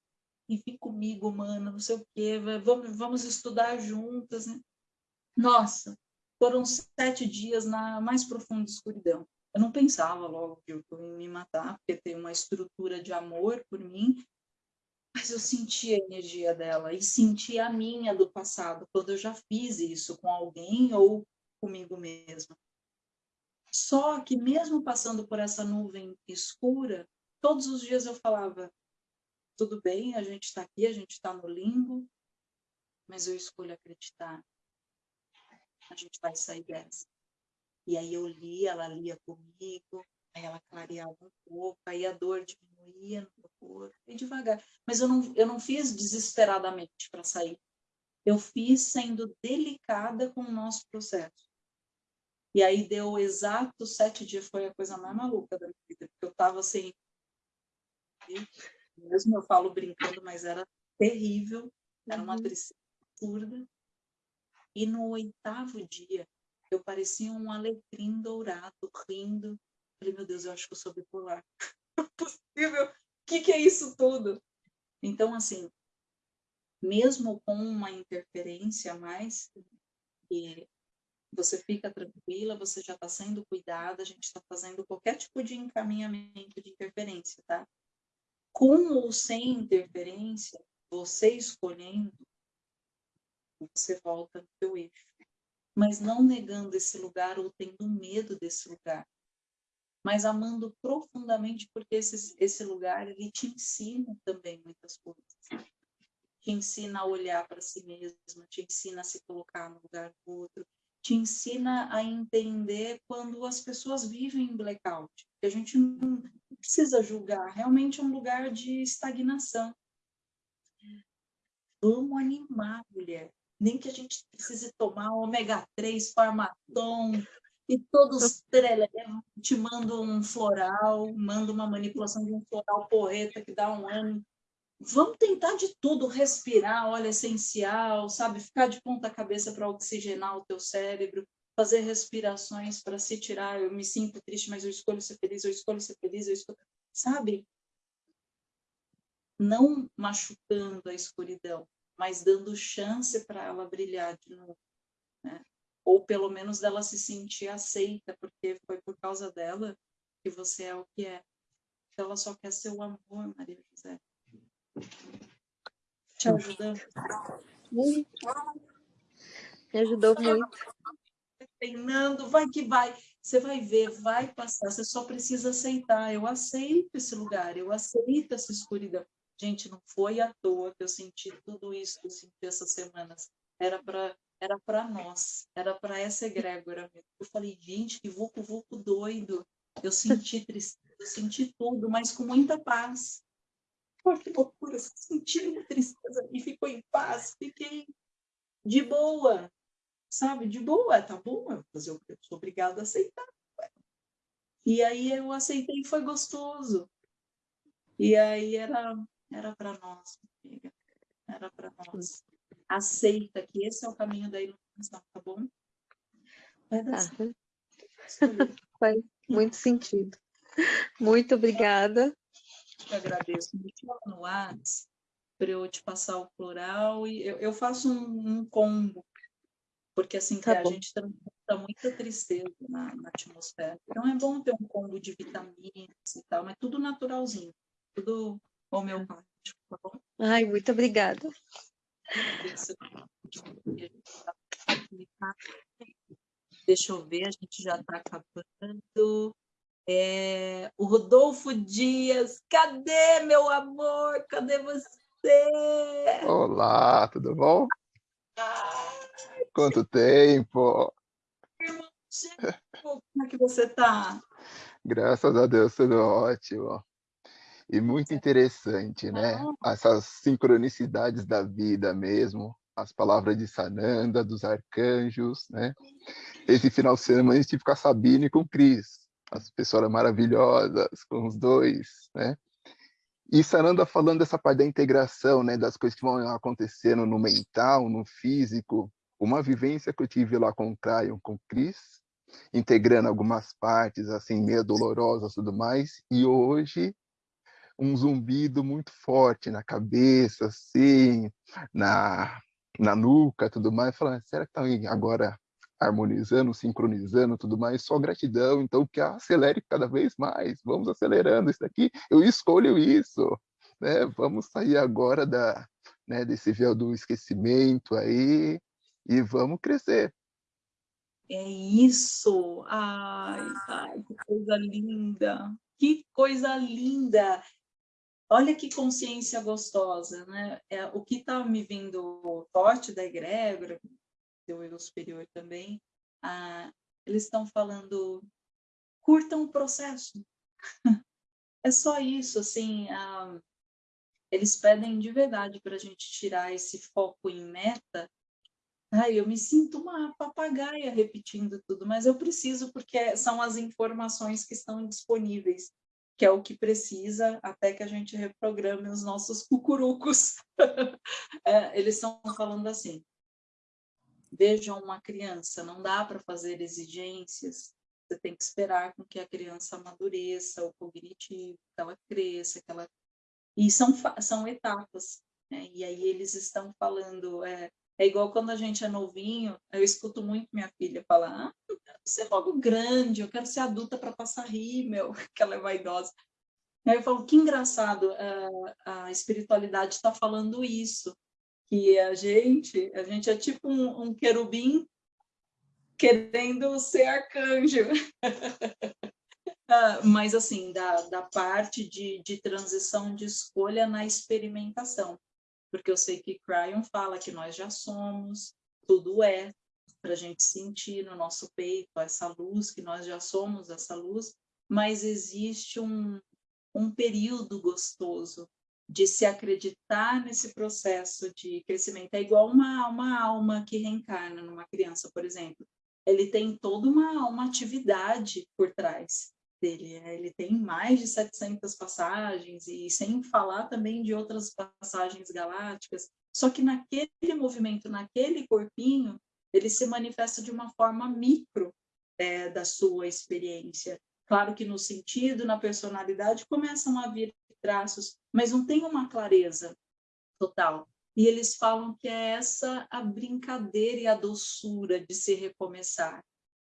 E vem comigo, mano, não sei o quê, vamos, vamos estudar juntas, né? Nossa, foram sete dias na mais profunda escuridão. Eu não pensava logo que eu ia me matar, porque tem uma estrutura de amor por mim, mas eu senti a energia dela e senti a minha do passado, quando eu já fiz isso com alguém ou comigo mesma. Só que mesmo passando por essa nuvem escura, todos os dias eu falava, tudo bem, a gente está aqui, a gente está no limbo, mas eu escolho acreditar. A gente vai sair dessa. E aí eu lia, ela lia comigo, aí ela clareava um pouco, aí a dor diminuía no meu corpo, e devagar. Mas eu não, eu não fiz desesperadamente para sair. Eu fiz sendo delicada com o nosso processo. E aí deu exato sete dias, foi a coisa mais maluca da minha vida, porque eu estava assim, mesmo eu falo brincando, mas era terrível, era uma uhum. tristeza absurda. E no oitavo dia, eu parecia um alecrim dourado, rindo. Falei, meu Deus, eu acho que eu sou bipolar. Não é possível. O que, que é isso tudo? Então, assim, mesmo com uma interferência a mais, você fica tranquila, você já está sendo cuidada, a gente está fazendo qualquer tipo de encaminhamento de interferência, tá? Com ou sem interferência, você escolhendo, você volta no seu eixo mas não negando esse lugar ou tendo medo desse lugar, mas amando profundamente porque esse, esse lugar ele te ensina também muitas coisas. Te ensina a olhar para si mesma, te ensina a se colocar no lugar do outro, te ensina a entender quando as pessoas vivem em blackout, a gente não precisa julgar, realmente é um lugar de estagnação. Vamos animar, mulher nem que a gente precise tomar ômega 3, farmatom, e todos te mandam um floral, manda uma manipulação de um floral porreta que dá um ano. Vamos tentar de tudo, respirar, óleo essencial, sabe? Ficar de ponta cabeça para oxigenar o teu cérebro, fazer respirações para se tirar, eu me sinto triste, mas eu escolho ser feliz, eu escolho ser feliz, eu escolho... Sabe? Não machucando a escuridão, mas dando chance para ela brilhar de novo, né? Ou pelo menos dela se sentir aceita, porque foi por causa dela que você é o que é. Ela só quer seu amor, Maria José. Te? Muito. Me ajudou muito. Treinando, vai que vai. Você vai ver, vai passar. Você só precisa aceitar. Eu aceito esse lugar, eu aceito essa escuridão. Gente, não foi à toa que eu senti tudo isso que eu senti essas semanas. Era para era para nós, era para essa egrégora mesmo. Eu falei, gente, que vucu vucu doido. Eu senti tristeza, eu senti tudo, mas com muita paz. Pô, que loucura, senti tristeza e ficou em paz, fiquei de boa, sabe? De boa, tá bom, eu, eu sou obrigada a aceitar. E aí eu aceitei e foi gostoso. E aí era era para nós, amiga. Era para nós. Aceita que esse é o caminho da iluminação, tá bom? Vai dar tá. Faz muito sentido. Muito obrigada. Eu agradeço. Me chama no WhatsApp para eu te passar o plural e eu, eu faço um, um, combo, porque assim tá a gente transmuta muita tristeza na, na, atmosfera. Então é bom ter um combo de vitaminas e tal, mas tudo naturalzinho, tudo homeopático, tá bom? Ai, muito obrigada. Deixa eu ver, a gente já está acabando. É, o Rodolfo Dias, cadê meu amor? Cadê você? Olá, tudo bom? Quanto tempo? Como é que você tá? Graças a Deus, tudo ótimo. E muito interessante, né? Ah. Essas sincronicidades da vida mesmo, as palavras de Sananda, dos arcanjos, né? Esse final de semana a gente tive com a Sabine e com o Cris, as pessoas maravilhosas, com os dois, né? E Sananda falando dessa parte da integração, né, das coisas que vão acontecendo no mental, no físico, uma vivência que eu tive lá com o Cryon, com o Cris, integrando algumas partes, assim, meio dolorosas tudo mais, e hoje um zumbido muito forte na cabeça, assim, na, na nuca, tudo mais, falando, será que tá agora harmonizando, sincronizando, tudo mais, só gratidão, então que acelere cada vez mais, vamos acelerando isso aqui, eu escolho isso, né? Vamos sair agora da, né, desse véu do esquecimento aí e vamos crescer. É isso! Ai, ai, que coisa linda! Que coisa linda! Olha que consciência gostosa, né? É, o que está me vindo forte da egrégora, do eu superior também, ah, eles estão falando, curtam o processo. é só isso, assim, ah, eles pedem de verdade para a gente tirar esse foco em meta. Ai, eu me sinto uma papagaia repetindo tudo, mas eu preciso porque são as informações que estão disponíveis que é o que precisa até que a gente reprograme os nossos cucurucos. é, eles estão falando assim, vejam uma criança, não dá para fazer exigências, você tem que esperar com que a criança amadureça, o cognitivo, que ela cresça, que ela... E são, são etapas, né? e aí eles estão falando, é, é igual quando a gente é novinho, eu escuto muito minha filha falar, ah, eu quero ser logo grande, eu quero ser adulta para passar rímel, que ela é vaidosa. Aí eu falo, que engraçado, a, a espiritualidade está falando isso, que a gente, a gente é tipo um, um querubim querendo ser arcanjo. ah, mas assim, da, da parte de, de transição de escolha na experimentação porque eu sei que Cryon fala que nós já somos, tudo é, para a gente sentir no nosso peito essa luz, que nós já somos essa luz, mas existe um, um período gostoso de se acreditar nesse processo de crescimento. É igual uma, uma alma que reencarna numa criança, por exemplo. Ele tem toda uma, uma atividade por trás dele. Né? Ele tem mais de 700 passagens, e sem falar também de outras passagens galácticas. Só que naquele movimento, naquele corpinho, ele se manifesta de uma forma micro é, da sua experiência. Claro que no sentido, na personalidade, começam a vir traços, mas não tem uma clareza total. E eles falam que é essa a brincadeira e a doçura de se recomeçar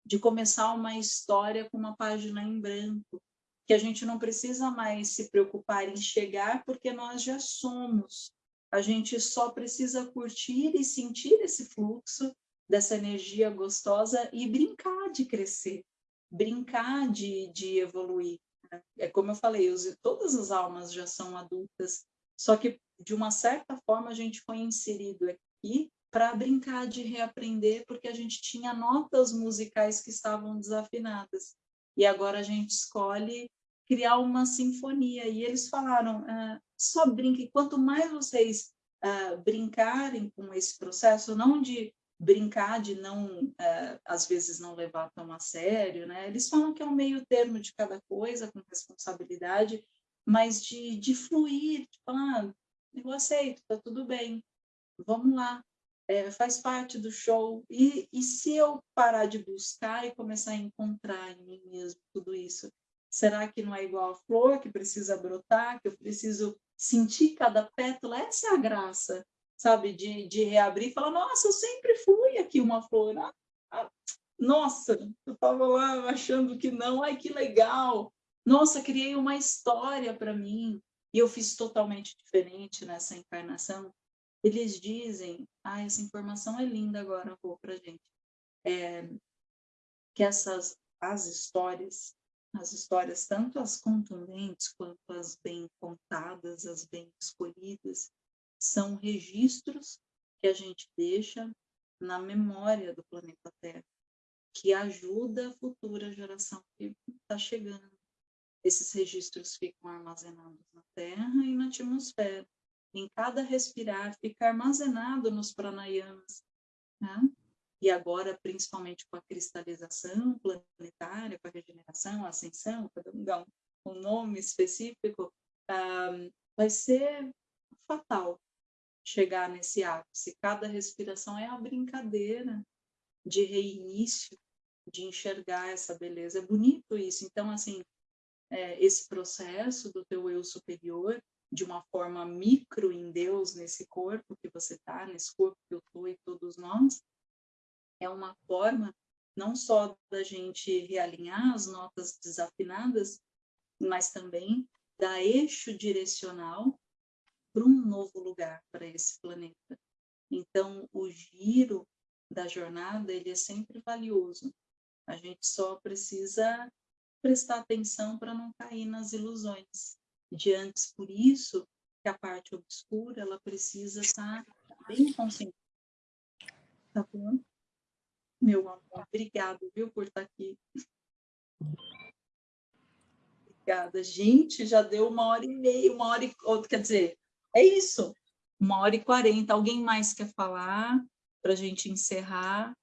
de começar uma história com uma página em branco, que a gente não precisa mais se preocupar em chegar, porque nós já somos. A gente só precisa curtir e sentir esse fluxo dessa energia gostosa e brincar de crescer, brincar de, de evoluir. É como eu falei, os, todas as almas já são adultas, só que de uma certa forma a gente foi inserido aqui para brincar de reaprender, porque a gente tinha notas musicais que estavam desafinadas. E agora a gente escolhe criar uma sinfonia. E eles falaram, ah, só brinquem, quanto mais vocês ah, brincarem com esse processo, não de brincar, de não, ah, às vezes, não levar tão a sério, né? Eles falam que é um meio termo de cada coisa, com responsabilidade, mas de, de fluir, de falar, ah, eu aceito, tá tudo bem, vamos lá, é, faz parte do show. E, e se eu parar de buscar e começar a encontrar em mim mesmo tudo isso? Será que não é igual a flor que precisa brotar, que eu preciso sentir cada pétala? Essa é a graça, sabe? De, de reabrir e falar, nossa, eu sempre fui aqui uma flor. Ah, ah, nossa, eu estava lá achando que não, ai que legal. Nossa, criei uma história para mim e eu fiz totalmente diferente nessa encarnação eles dizem, ah, essa informação é linda agora, vou para gente, é, que essas, as histórias, as histórias, tanto as contundentes quanto as bem contadas, as bem escolhidas, são registros que a gente deixa na memória do planeta Terra, que ajuda a futura geração que está chegando. Esses registros ficam armazenados na Terra e na atmosfera. Em cada respirar, fica armazenado nos pranayamas. Né? E agora, principalmente com a cristalização planetária, com a regeneração, a ascensão, cada um dá um, nome específico, ah, vai ser fatal chegar nesse ápice. Cada respiração é uma brincadeira de reinício, de enxergar essa beleza. É bonito isso. Então, assim, é, esse processo do teu eu superior, de uma forma micro em Deus, nesse corpo que você está, nesse corpo que eu estou e todos nós, é uma forma não só da gente realinhar as notas desafinadas, mas também dar eixo direcional para um novo lugar para esse planeta. Então, o giro da jornada, ele é sempre valioso. A gente só precisa prestar atenção para não cair nas ilusões. De antes, por isso, que a parte obscura, ela precisa estar bem consciente. Tá bom? Meu amor, obrigado, viu, por estar aqui. Obrigada. Gente, já deu uma hora e meia, uma hora e... Quer dizer, é isso, uma hora e quarenta. Alguém mais quer falar para a gente encerrar?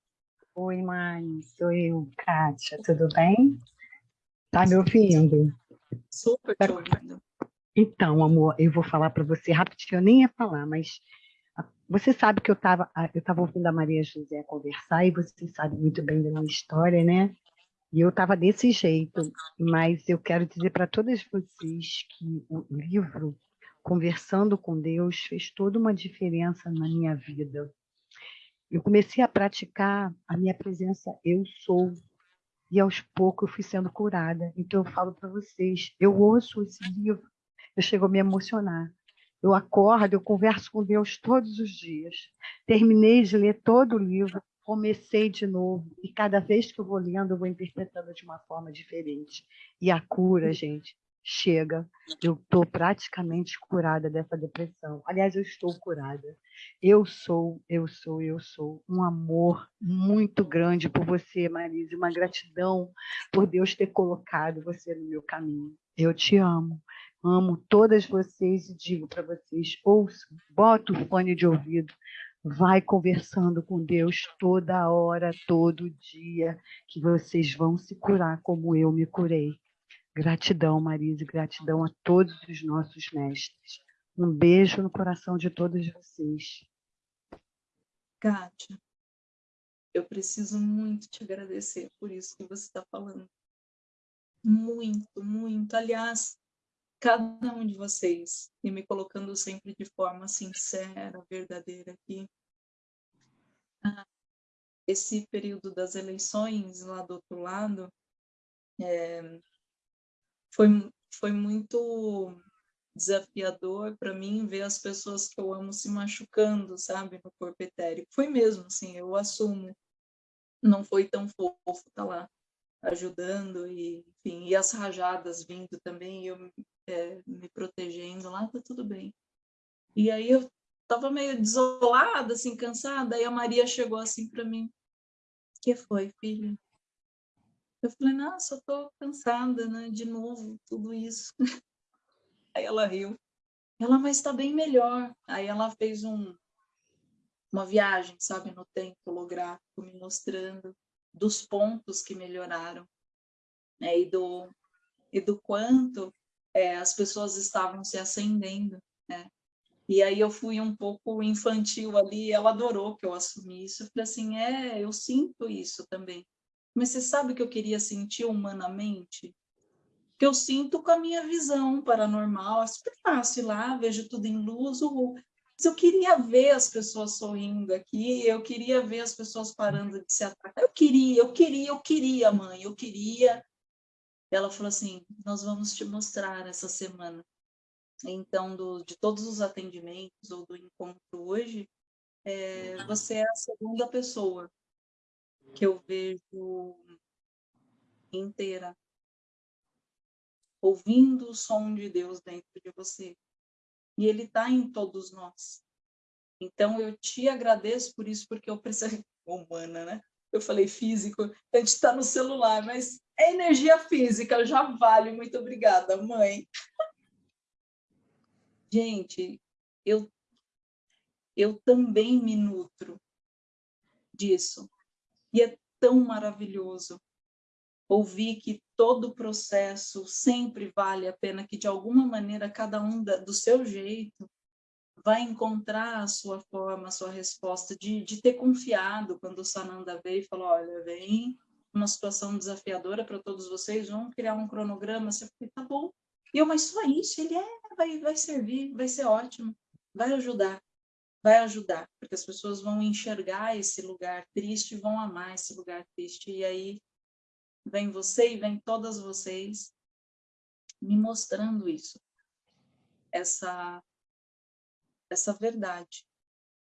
Oi, mãe, sou eu, Kátia, tudo bem? Tá me ouvindo? Super te ouvindo. Então, amor, eu vou falar para você rapidinho, eu nem ia falar, mas você sabe que eu estava eu tava ouvindo a Maria José conversar e você sabe muito bem da minha história, né? E eu estava desse jeito, mas eu quero dizer para todas vocês que o livro conversando com Deus fez toda uma diferença na minha vida. Eu comecei a praticar a minha presença eu sou e aos poucos eu fui sendo curada. Então eu falo para vocês, eu ouço esse livro, eu chego a me emocionar. Eu acordo, eu converso com Deus todos os dias. Terminei de ler todo o livro, comecei de novo e cada vez que eu vou lendo, eu vou interpretando de uma forma diferente. E a cura, gente, chega, eu estou praticamente curada dessa depressão. Aliás, eu estou curada. Eu sou, eu sou, eu sou um amor muito grande por você, Marise, uma gratidão por Deus ter colocado você no meu caminho. Eu te amo, amo todas vocês e digo para vocês: ouçam, bota o fone de ouvido, vai conversando com Deus toda hora, todo dia, que vocês vão se curar como eu me curei. Gratidão, Marise, gratidão a todos os nossos mestres. Um beijo no coração de todos vocês. Kátia, eu preciso muito te agradecer por isso que você está falando. Muito, muito. Aliás, cada um de vocês, e me colocando sempre de forma sincera, verdadeira aqui. Ah, esse período das eleições lá do outro lado, é, foi, foi muito desafiador para mim ver as pessoas que eu amo se machucando, sabe, no corpo etérico. Foi mesmo, assim, eu assumo. Não foi tão fofo estar tá lá ajudando e, enfim, e as rajadas vindo também, eu é, me protegendo lá, tá tudo bem. E aí eu tava meio desolada, assim, cansada, aí a Maria chegou assim para mim, que foi, filha? Eu falei, nossa, eu tô cansada, né? De novo, tudo isso. Aí ela riu. Ela, mas está bem melhor. Aí ela fez um, uma viagem, sabe, no tempo holográfico, me mostrando dos pontos que melhoraram. Né? E, do, e do quanto é, as pessoas estavam se acendendo, né? E aí eu fui um pouco infantil ali, ela adorou que eu assumi isso. Eu falei assim, é, eu sinto isso também. Mas você sabe que eu queria sentir humanamente? Que eu sinto com a minha visão paranormal, super fácil lá, vejo tudo em luz, uhul. Mas eu queria ver as pessoas sorrindo aqui, eu queria ver as pessoas parando de se atacar. Eu queria, eu queria, eu queria, mãe, eu queria. Ela falou assim, nós vamos te mostrar essa semana. Então, do, de todos os atendimentos ou do encontro hoje, é, você é a segunda pessoa que eu vejo inteira, ouvindo o som de Deus dentro de você. E ele está em todos nós. Então, eu te agradeço por isso, porque eu preciso... Humana, né? Eu falei físico, a gente está no celular, mas é energia física, já vale. Muito obrigada, mãe. Gente, eu, eu também me nutro disso. E é tão maravilhoso ouvir que todo o processo sempre vale a pena, que de alguma maneira cada um da, do seu jeito vai encontrar a sua forma, a sua resposta, de, de ter confiado quando o Sananda veio e falou, olha, vem uma situação desafiadora para todos vocês, vamos criar um cronograma, você falou, tá bom. E eu, mas só isso, ele é, vai, vai servir, vai ser ótimo, vai ajudar, vai ajudar, porque as pessoas vão enxergar esse lugar triste, vão amar esse lugar triste, e aí vem você e vem todas vocês me mostrando isso, essa essa verdade,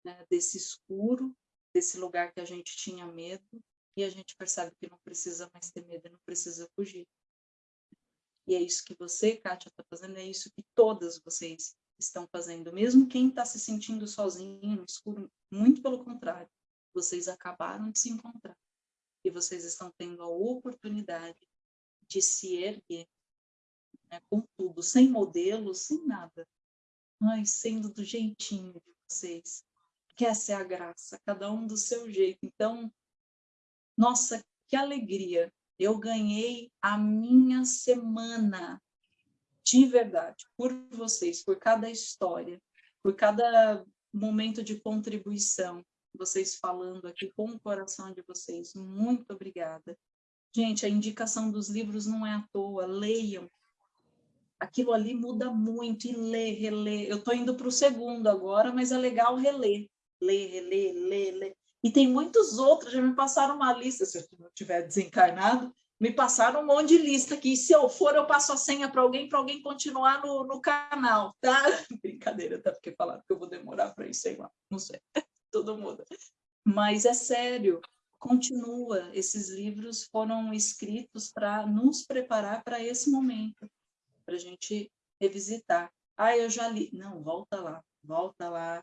né? desse escuro, desse lugar que a gente tinha medo, e a gente percebe que não precisa mais ter medo, não precisa fugir. E é isso que você, Kátia, está fazendo, é isso que todas vocês estão fazendo. Mesmo quem está se sentindo sozinho no escuro, muito pelo contrário, vocês acabaram de se encontrar. E vocês estão tendo a oportunidade de se erguer né, com tudo, sem modelo, sem nada, Ai, sendo do jeitinho de vocês. Que essa é a graça, cada um do seu jeito. Então, nossa, que alegria. Eu ganhei a minha semana de verdade, por vocês, por cada história, por cada momento de contribuição, vocês falando aqui com o coração de vocês. Muito obrigada. Gente, a indicação dos livros não é à toa, leiam, aquilo ali muda muito, e ler, reler. Eu estou indo para o segundo agora, mas é legal reler. Ler, reler, ler, ler. E tem muitos outros, já me passaram uma lista, se eu não tiver desencarnado, me passaram um monte de lista aqui. Se eu for, eu passo a senha para alguém, para alguém continuar no, no canal, tá? Brincadeira, tá? Porque falaram que eu vou demorar para isso, sei lá, não sei. Todo mundo. Mas é sério, continua. Esses livros foram escritos para nos preparar para esse momento para a gente revisitar. Ah, eu já li. Não, volta lá, volta lá,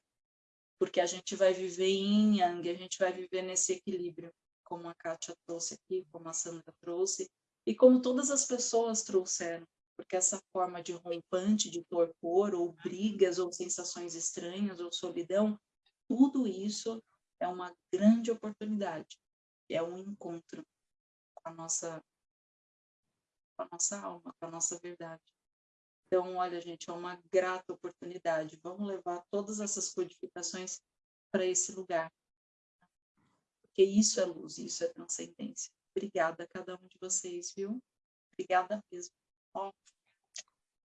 porque a gente vai viver em Yang, a gente vai viver nesse equilíbrio, como a Kátia trouxe aqui, como a Sandra trouxe, e como todas as pessoas trouxeram, porque essa forma de rompante, de torpor, ou brigas, ou sensações estranhas, ou solidão, tudo isso é uma grande oportunidade, é um encontro com a nossa com a nossa alma, com a nossa verdade. Então, olha, gente, é uma grata oportunidade. Vamos levar todas essas codificações para esse lugar. Porque isso é luz, isso é transcendência. Obrigada a cada um de vocês, viu? Obrigada mesmo. Ó,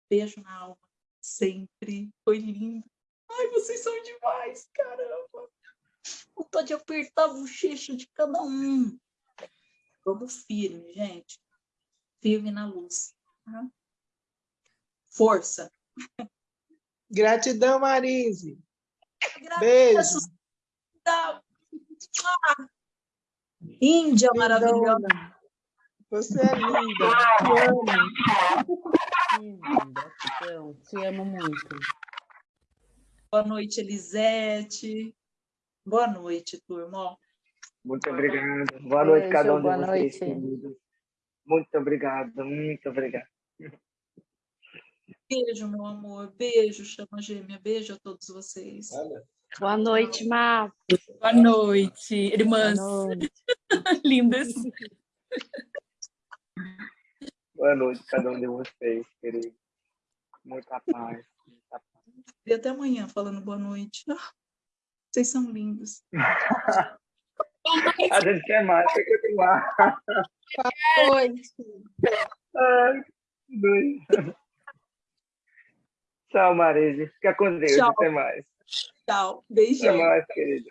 beijo na alma, sempre. Foi lindo. Ai, vocês são demais, caramba. Vontade de apertar a bochecha de cada um. Vamos firme, gente firme na luz. Tá? Força. Gratidão, Marise. Beijo. Índia maravilhosa. Você é linda. Te amo. Gratidão. Te amo muito. Boa noite, Elisete. Boa noite, turma. Muito obrigado. Boa noite, Beijo, cada um de vocês, noite. Muito obrigado, muito obrigado. Beijo, meu amor. Beijo, chama gêmea. Beijo a todos vocês. Boa noite, Má. Boa noite, irmãs. Boa noite. Lindas. Boa noite, cada um de vocês, querido. Muita paz. Muita paz. E até amanhã falando boa noite. Ah, Vocês são lindos. A gente quer mais, quer continuar. Oi. Ai, que doido. Tchau, Marise. Fica com Deus. Tchau. Até mais. Tchau. Até Beijão. mais, querida.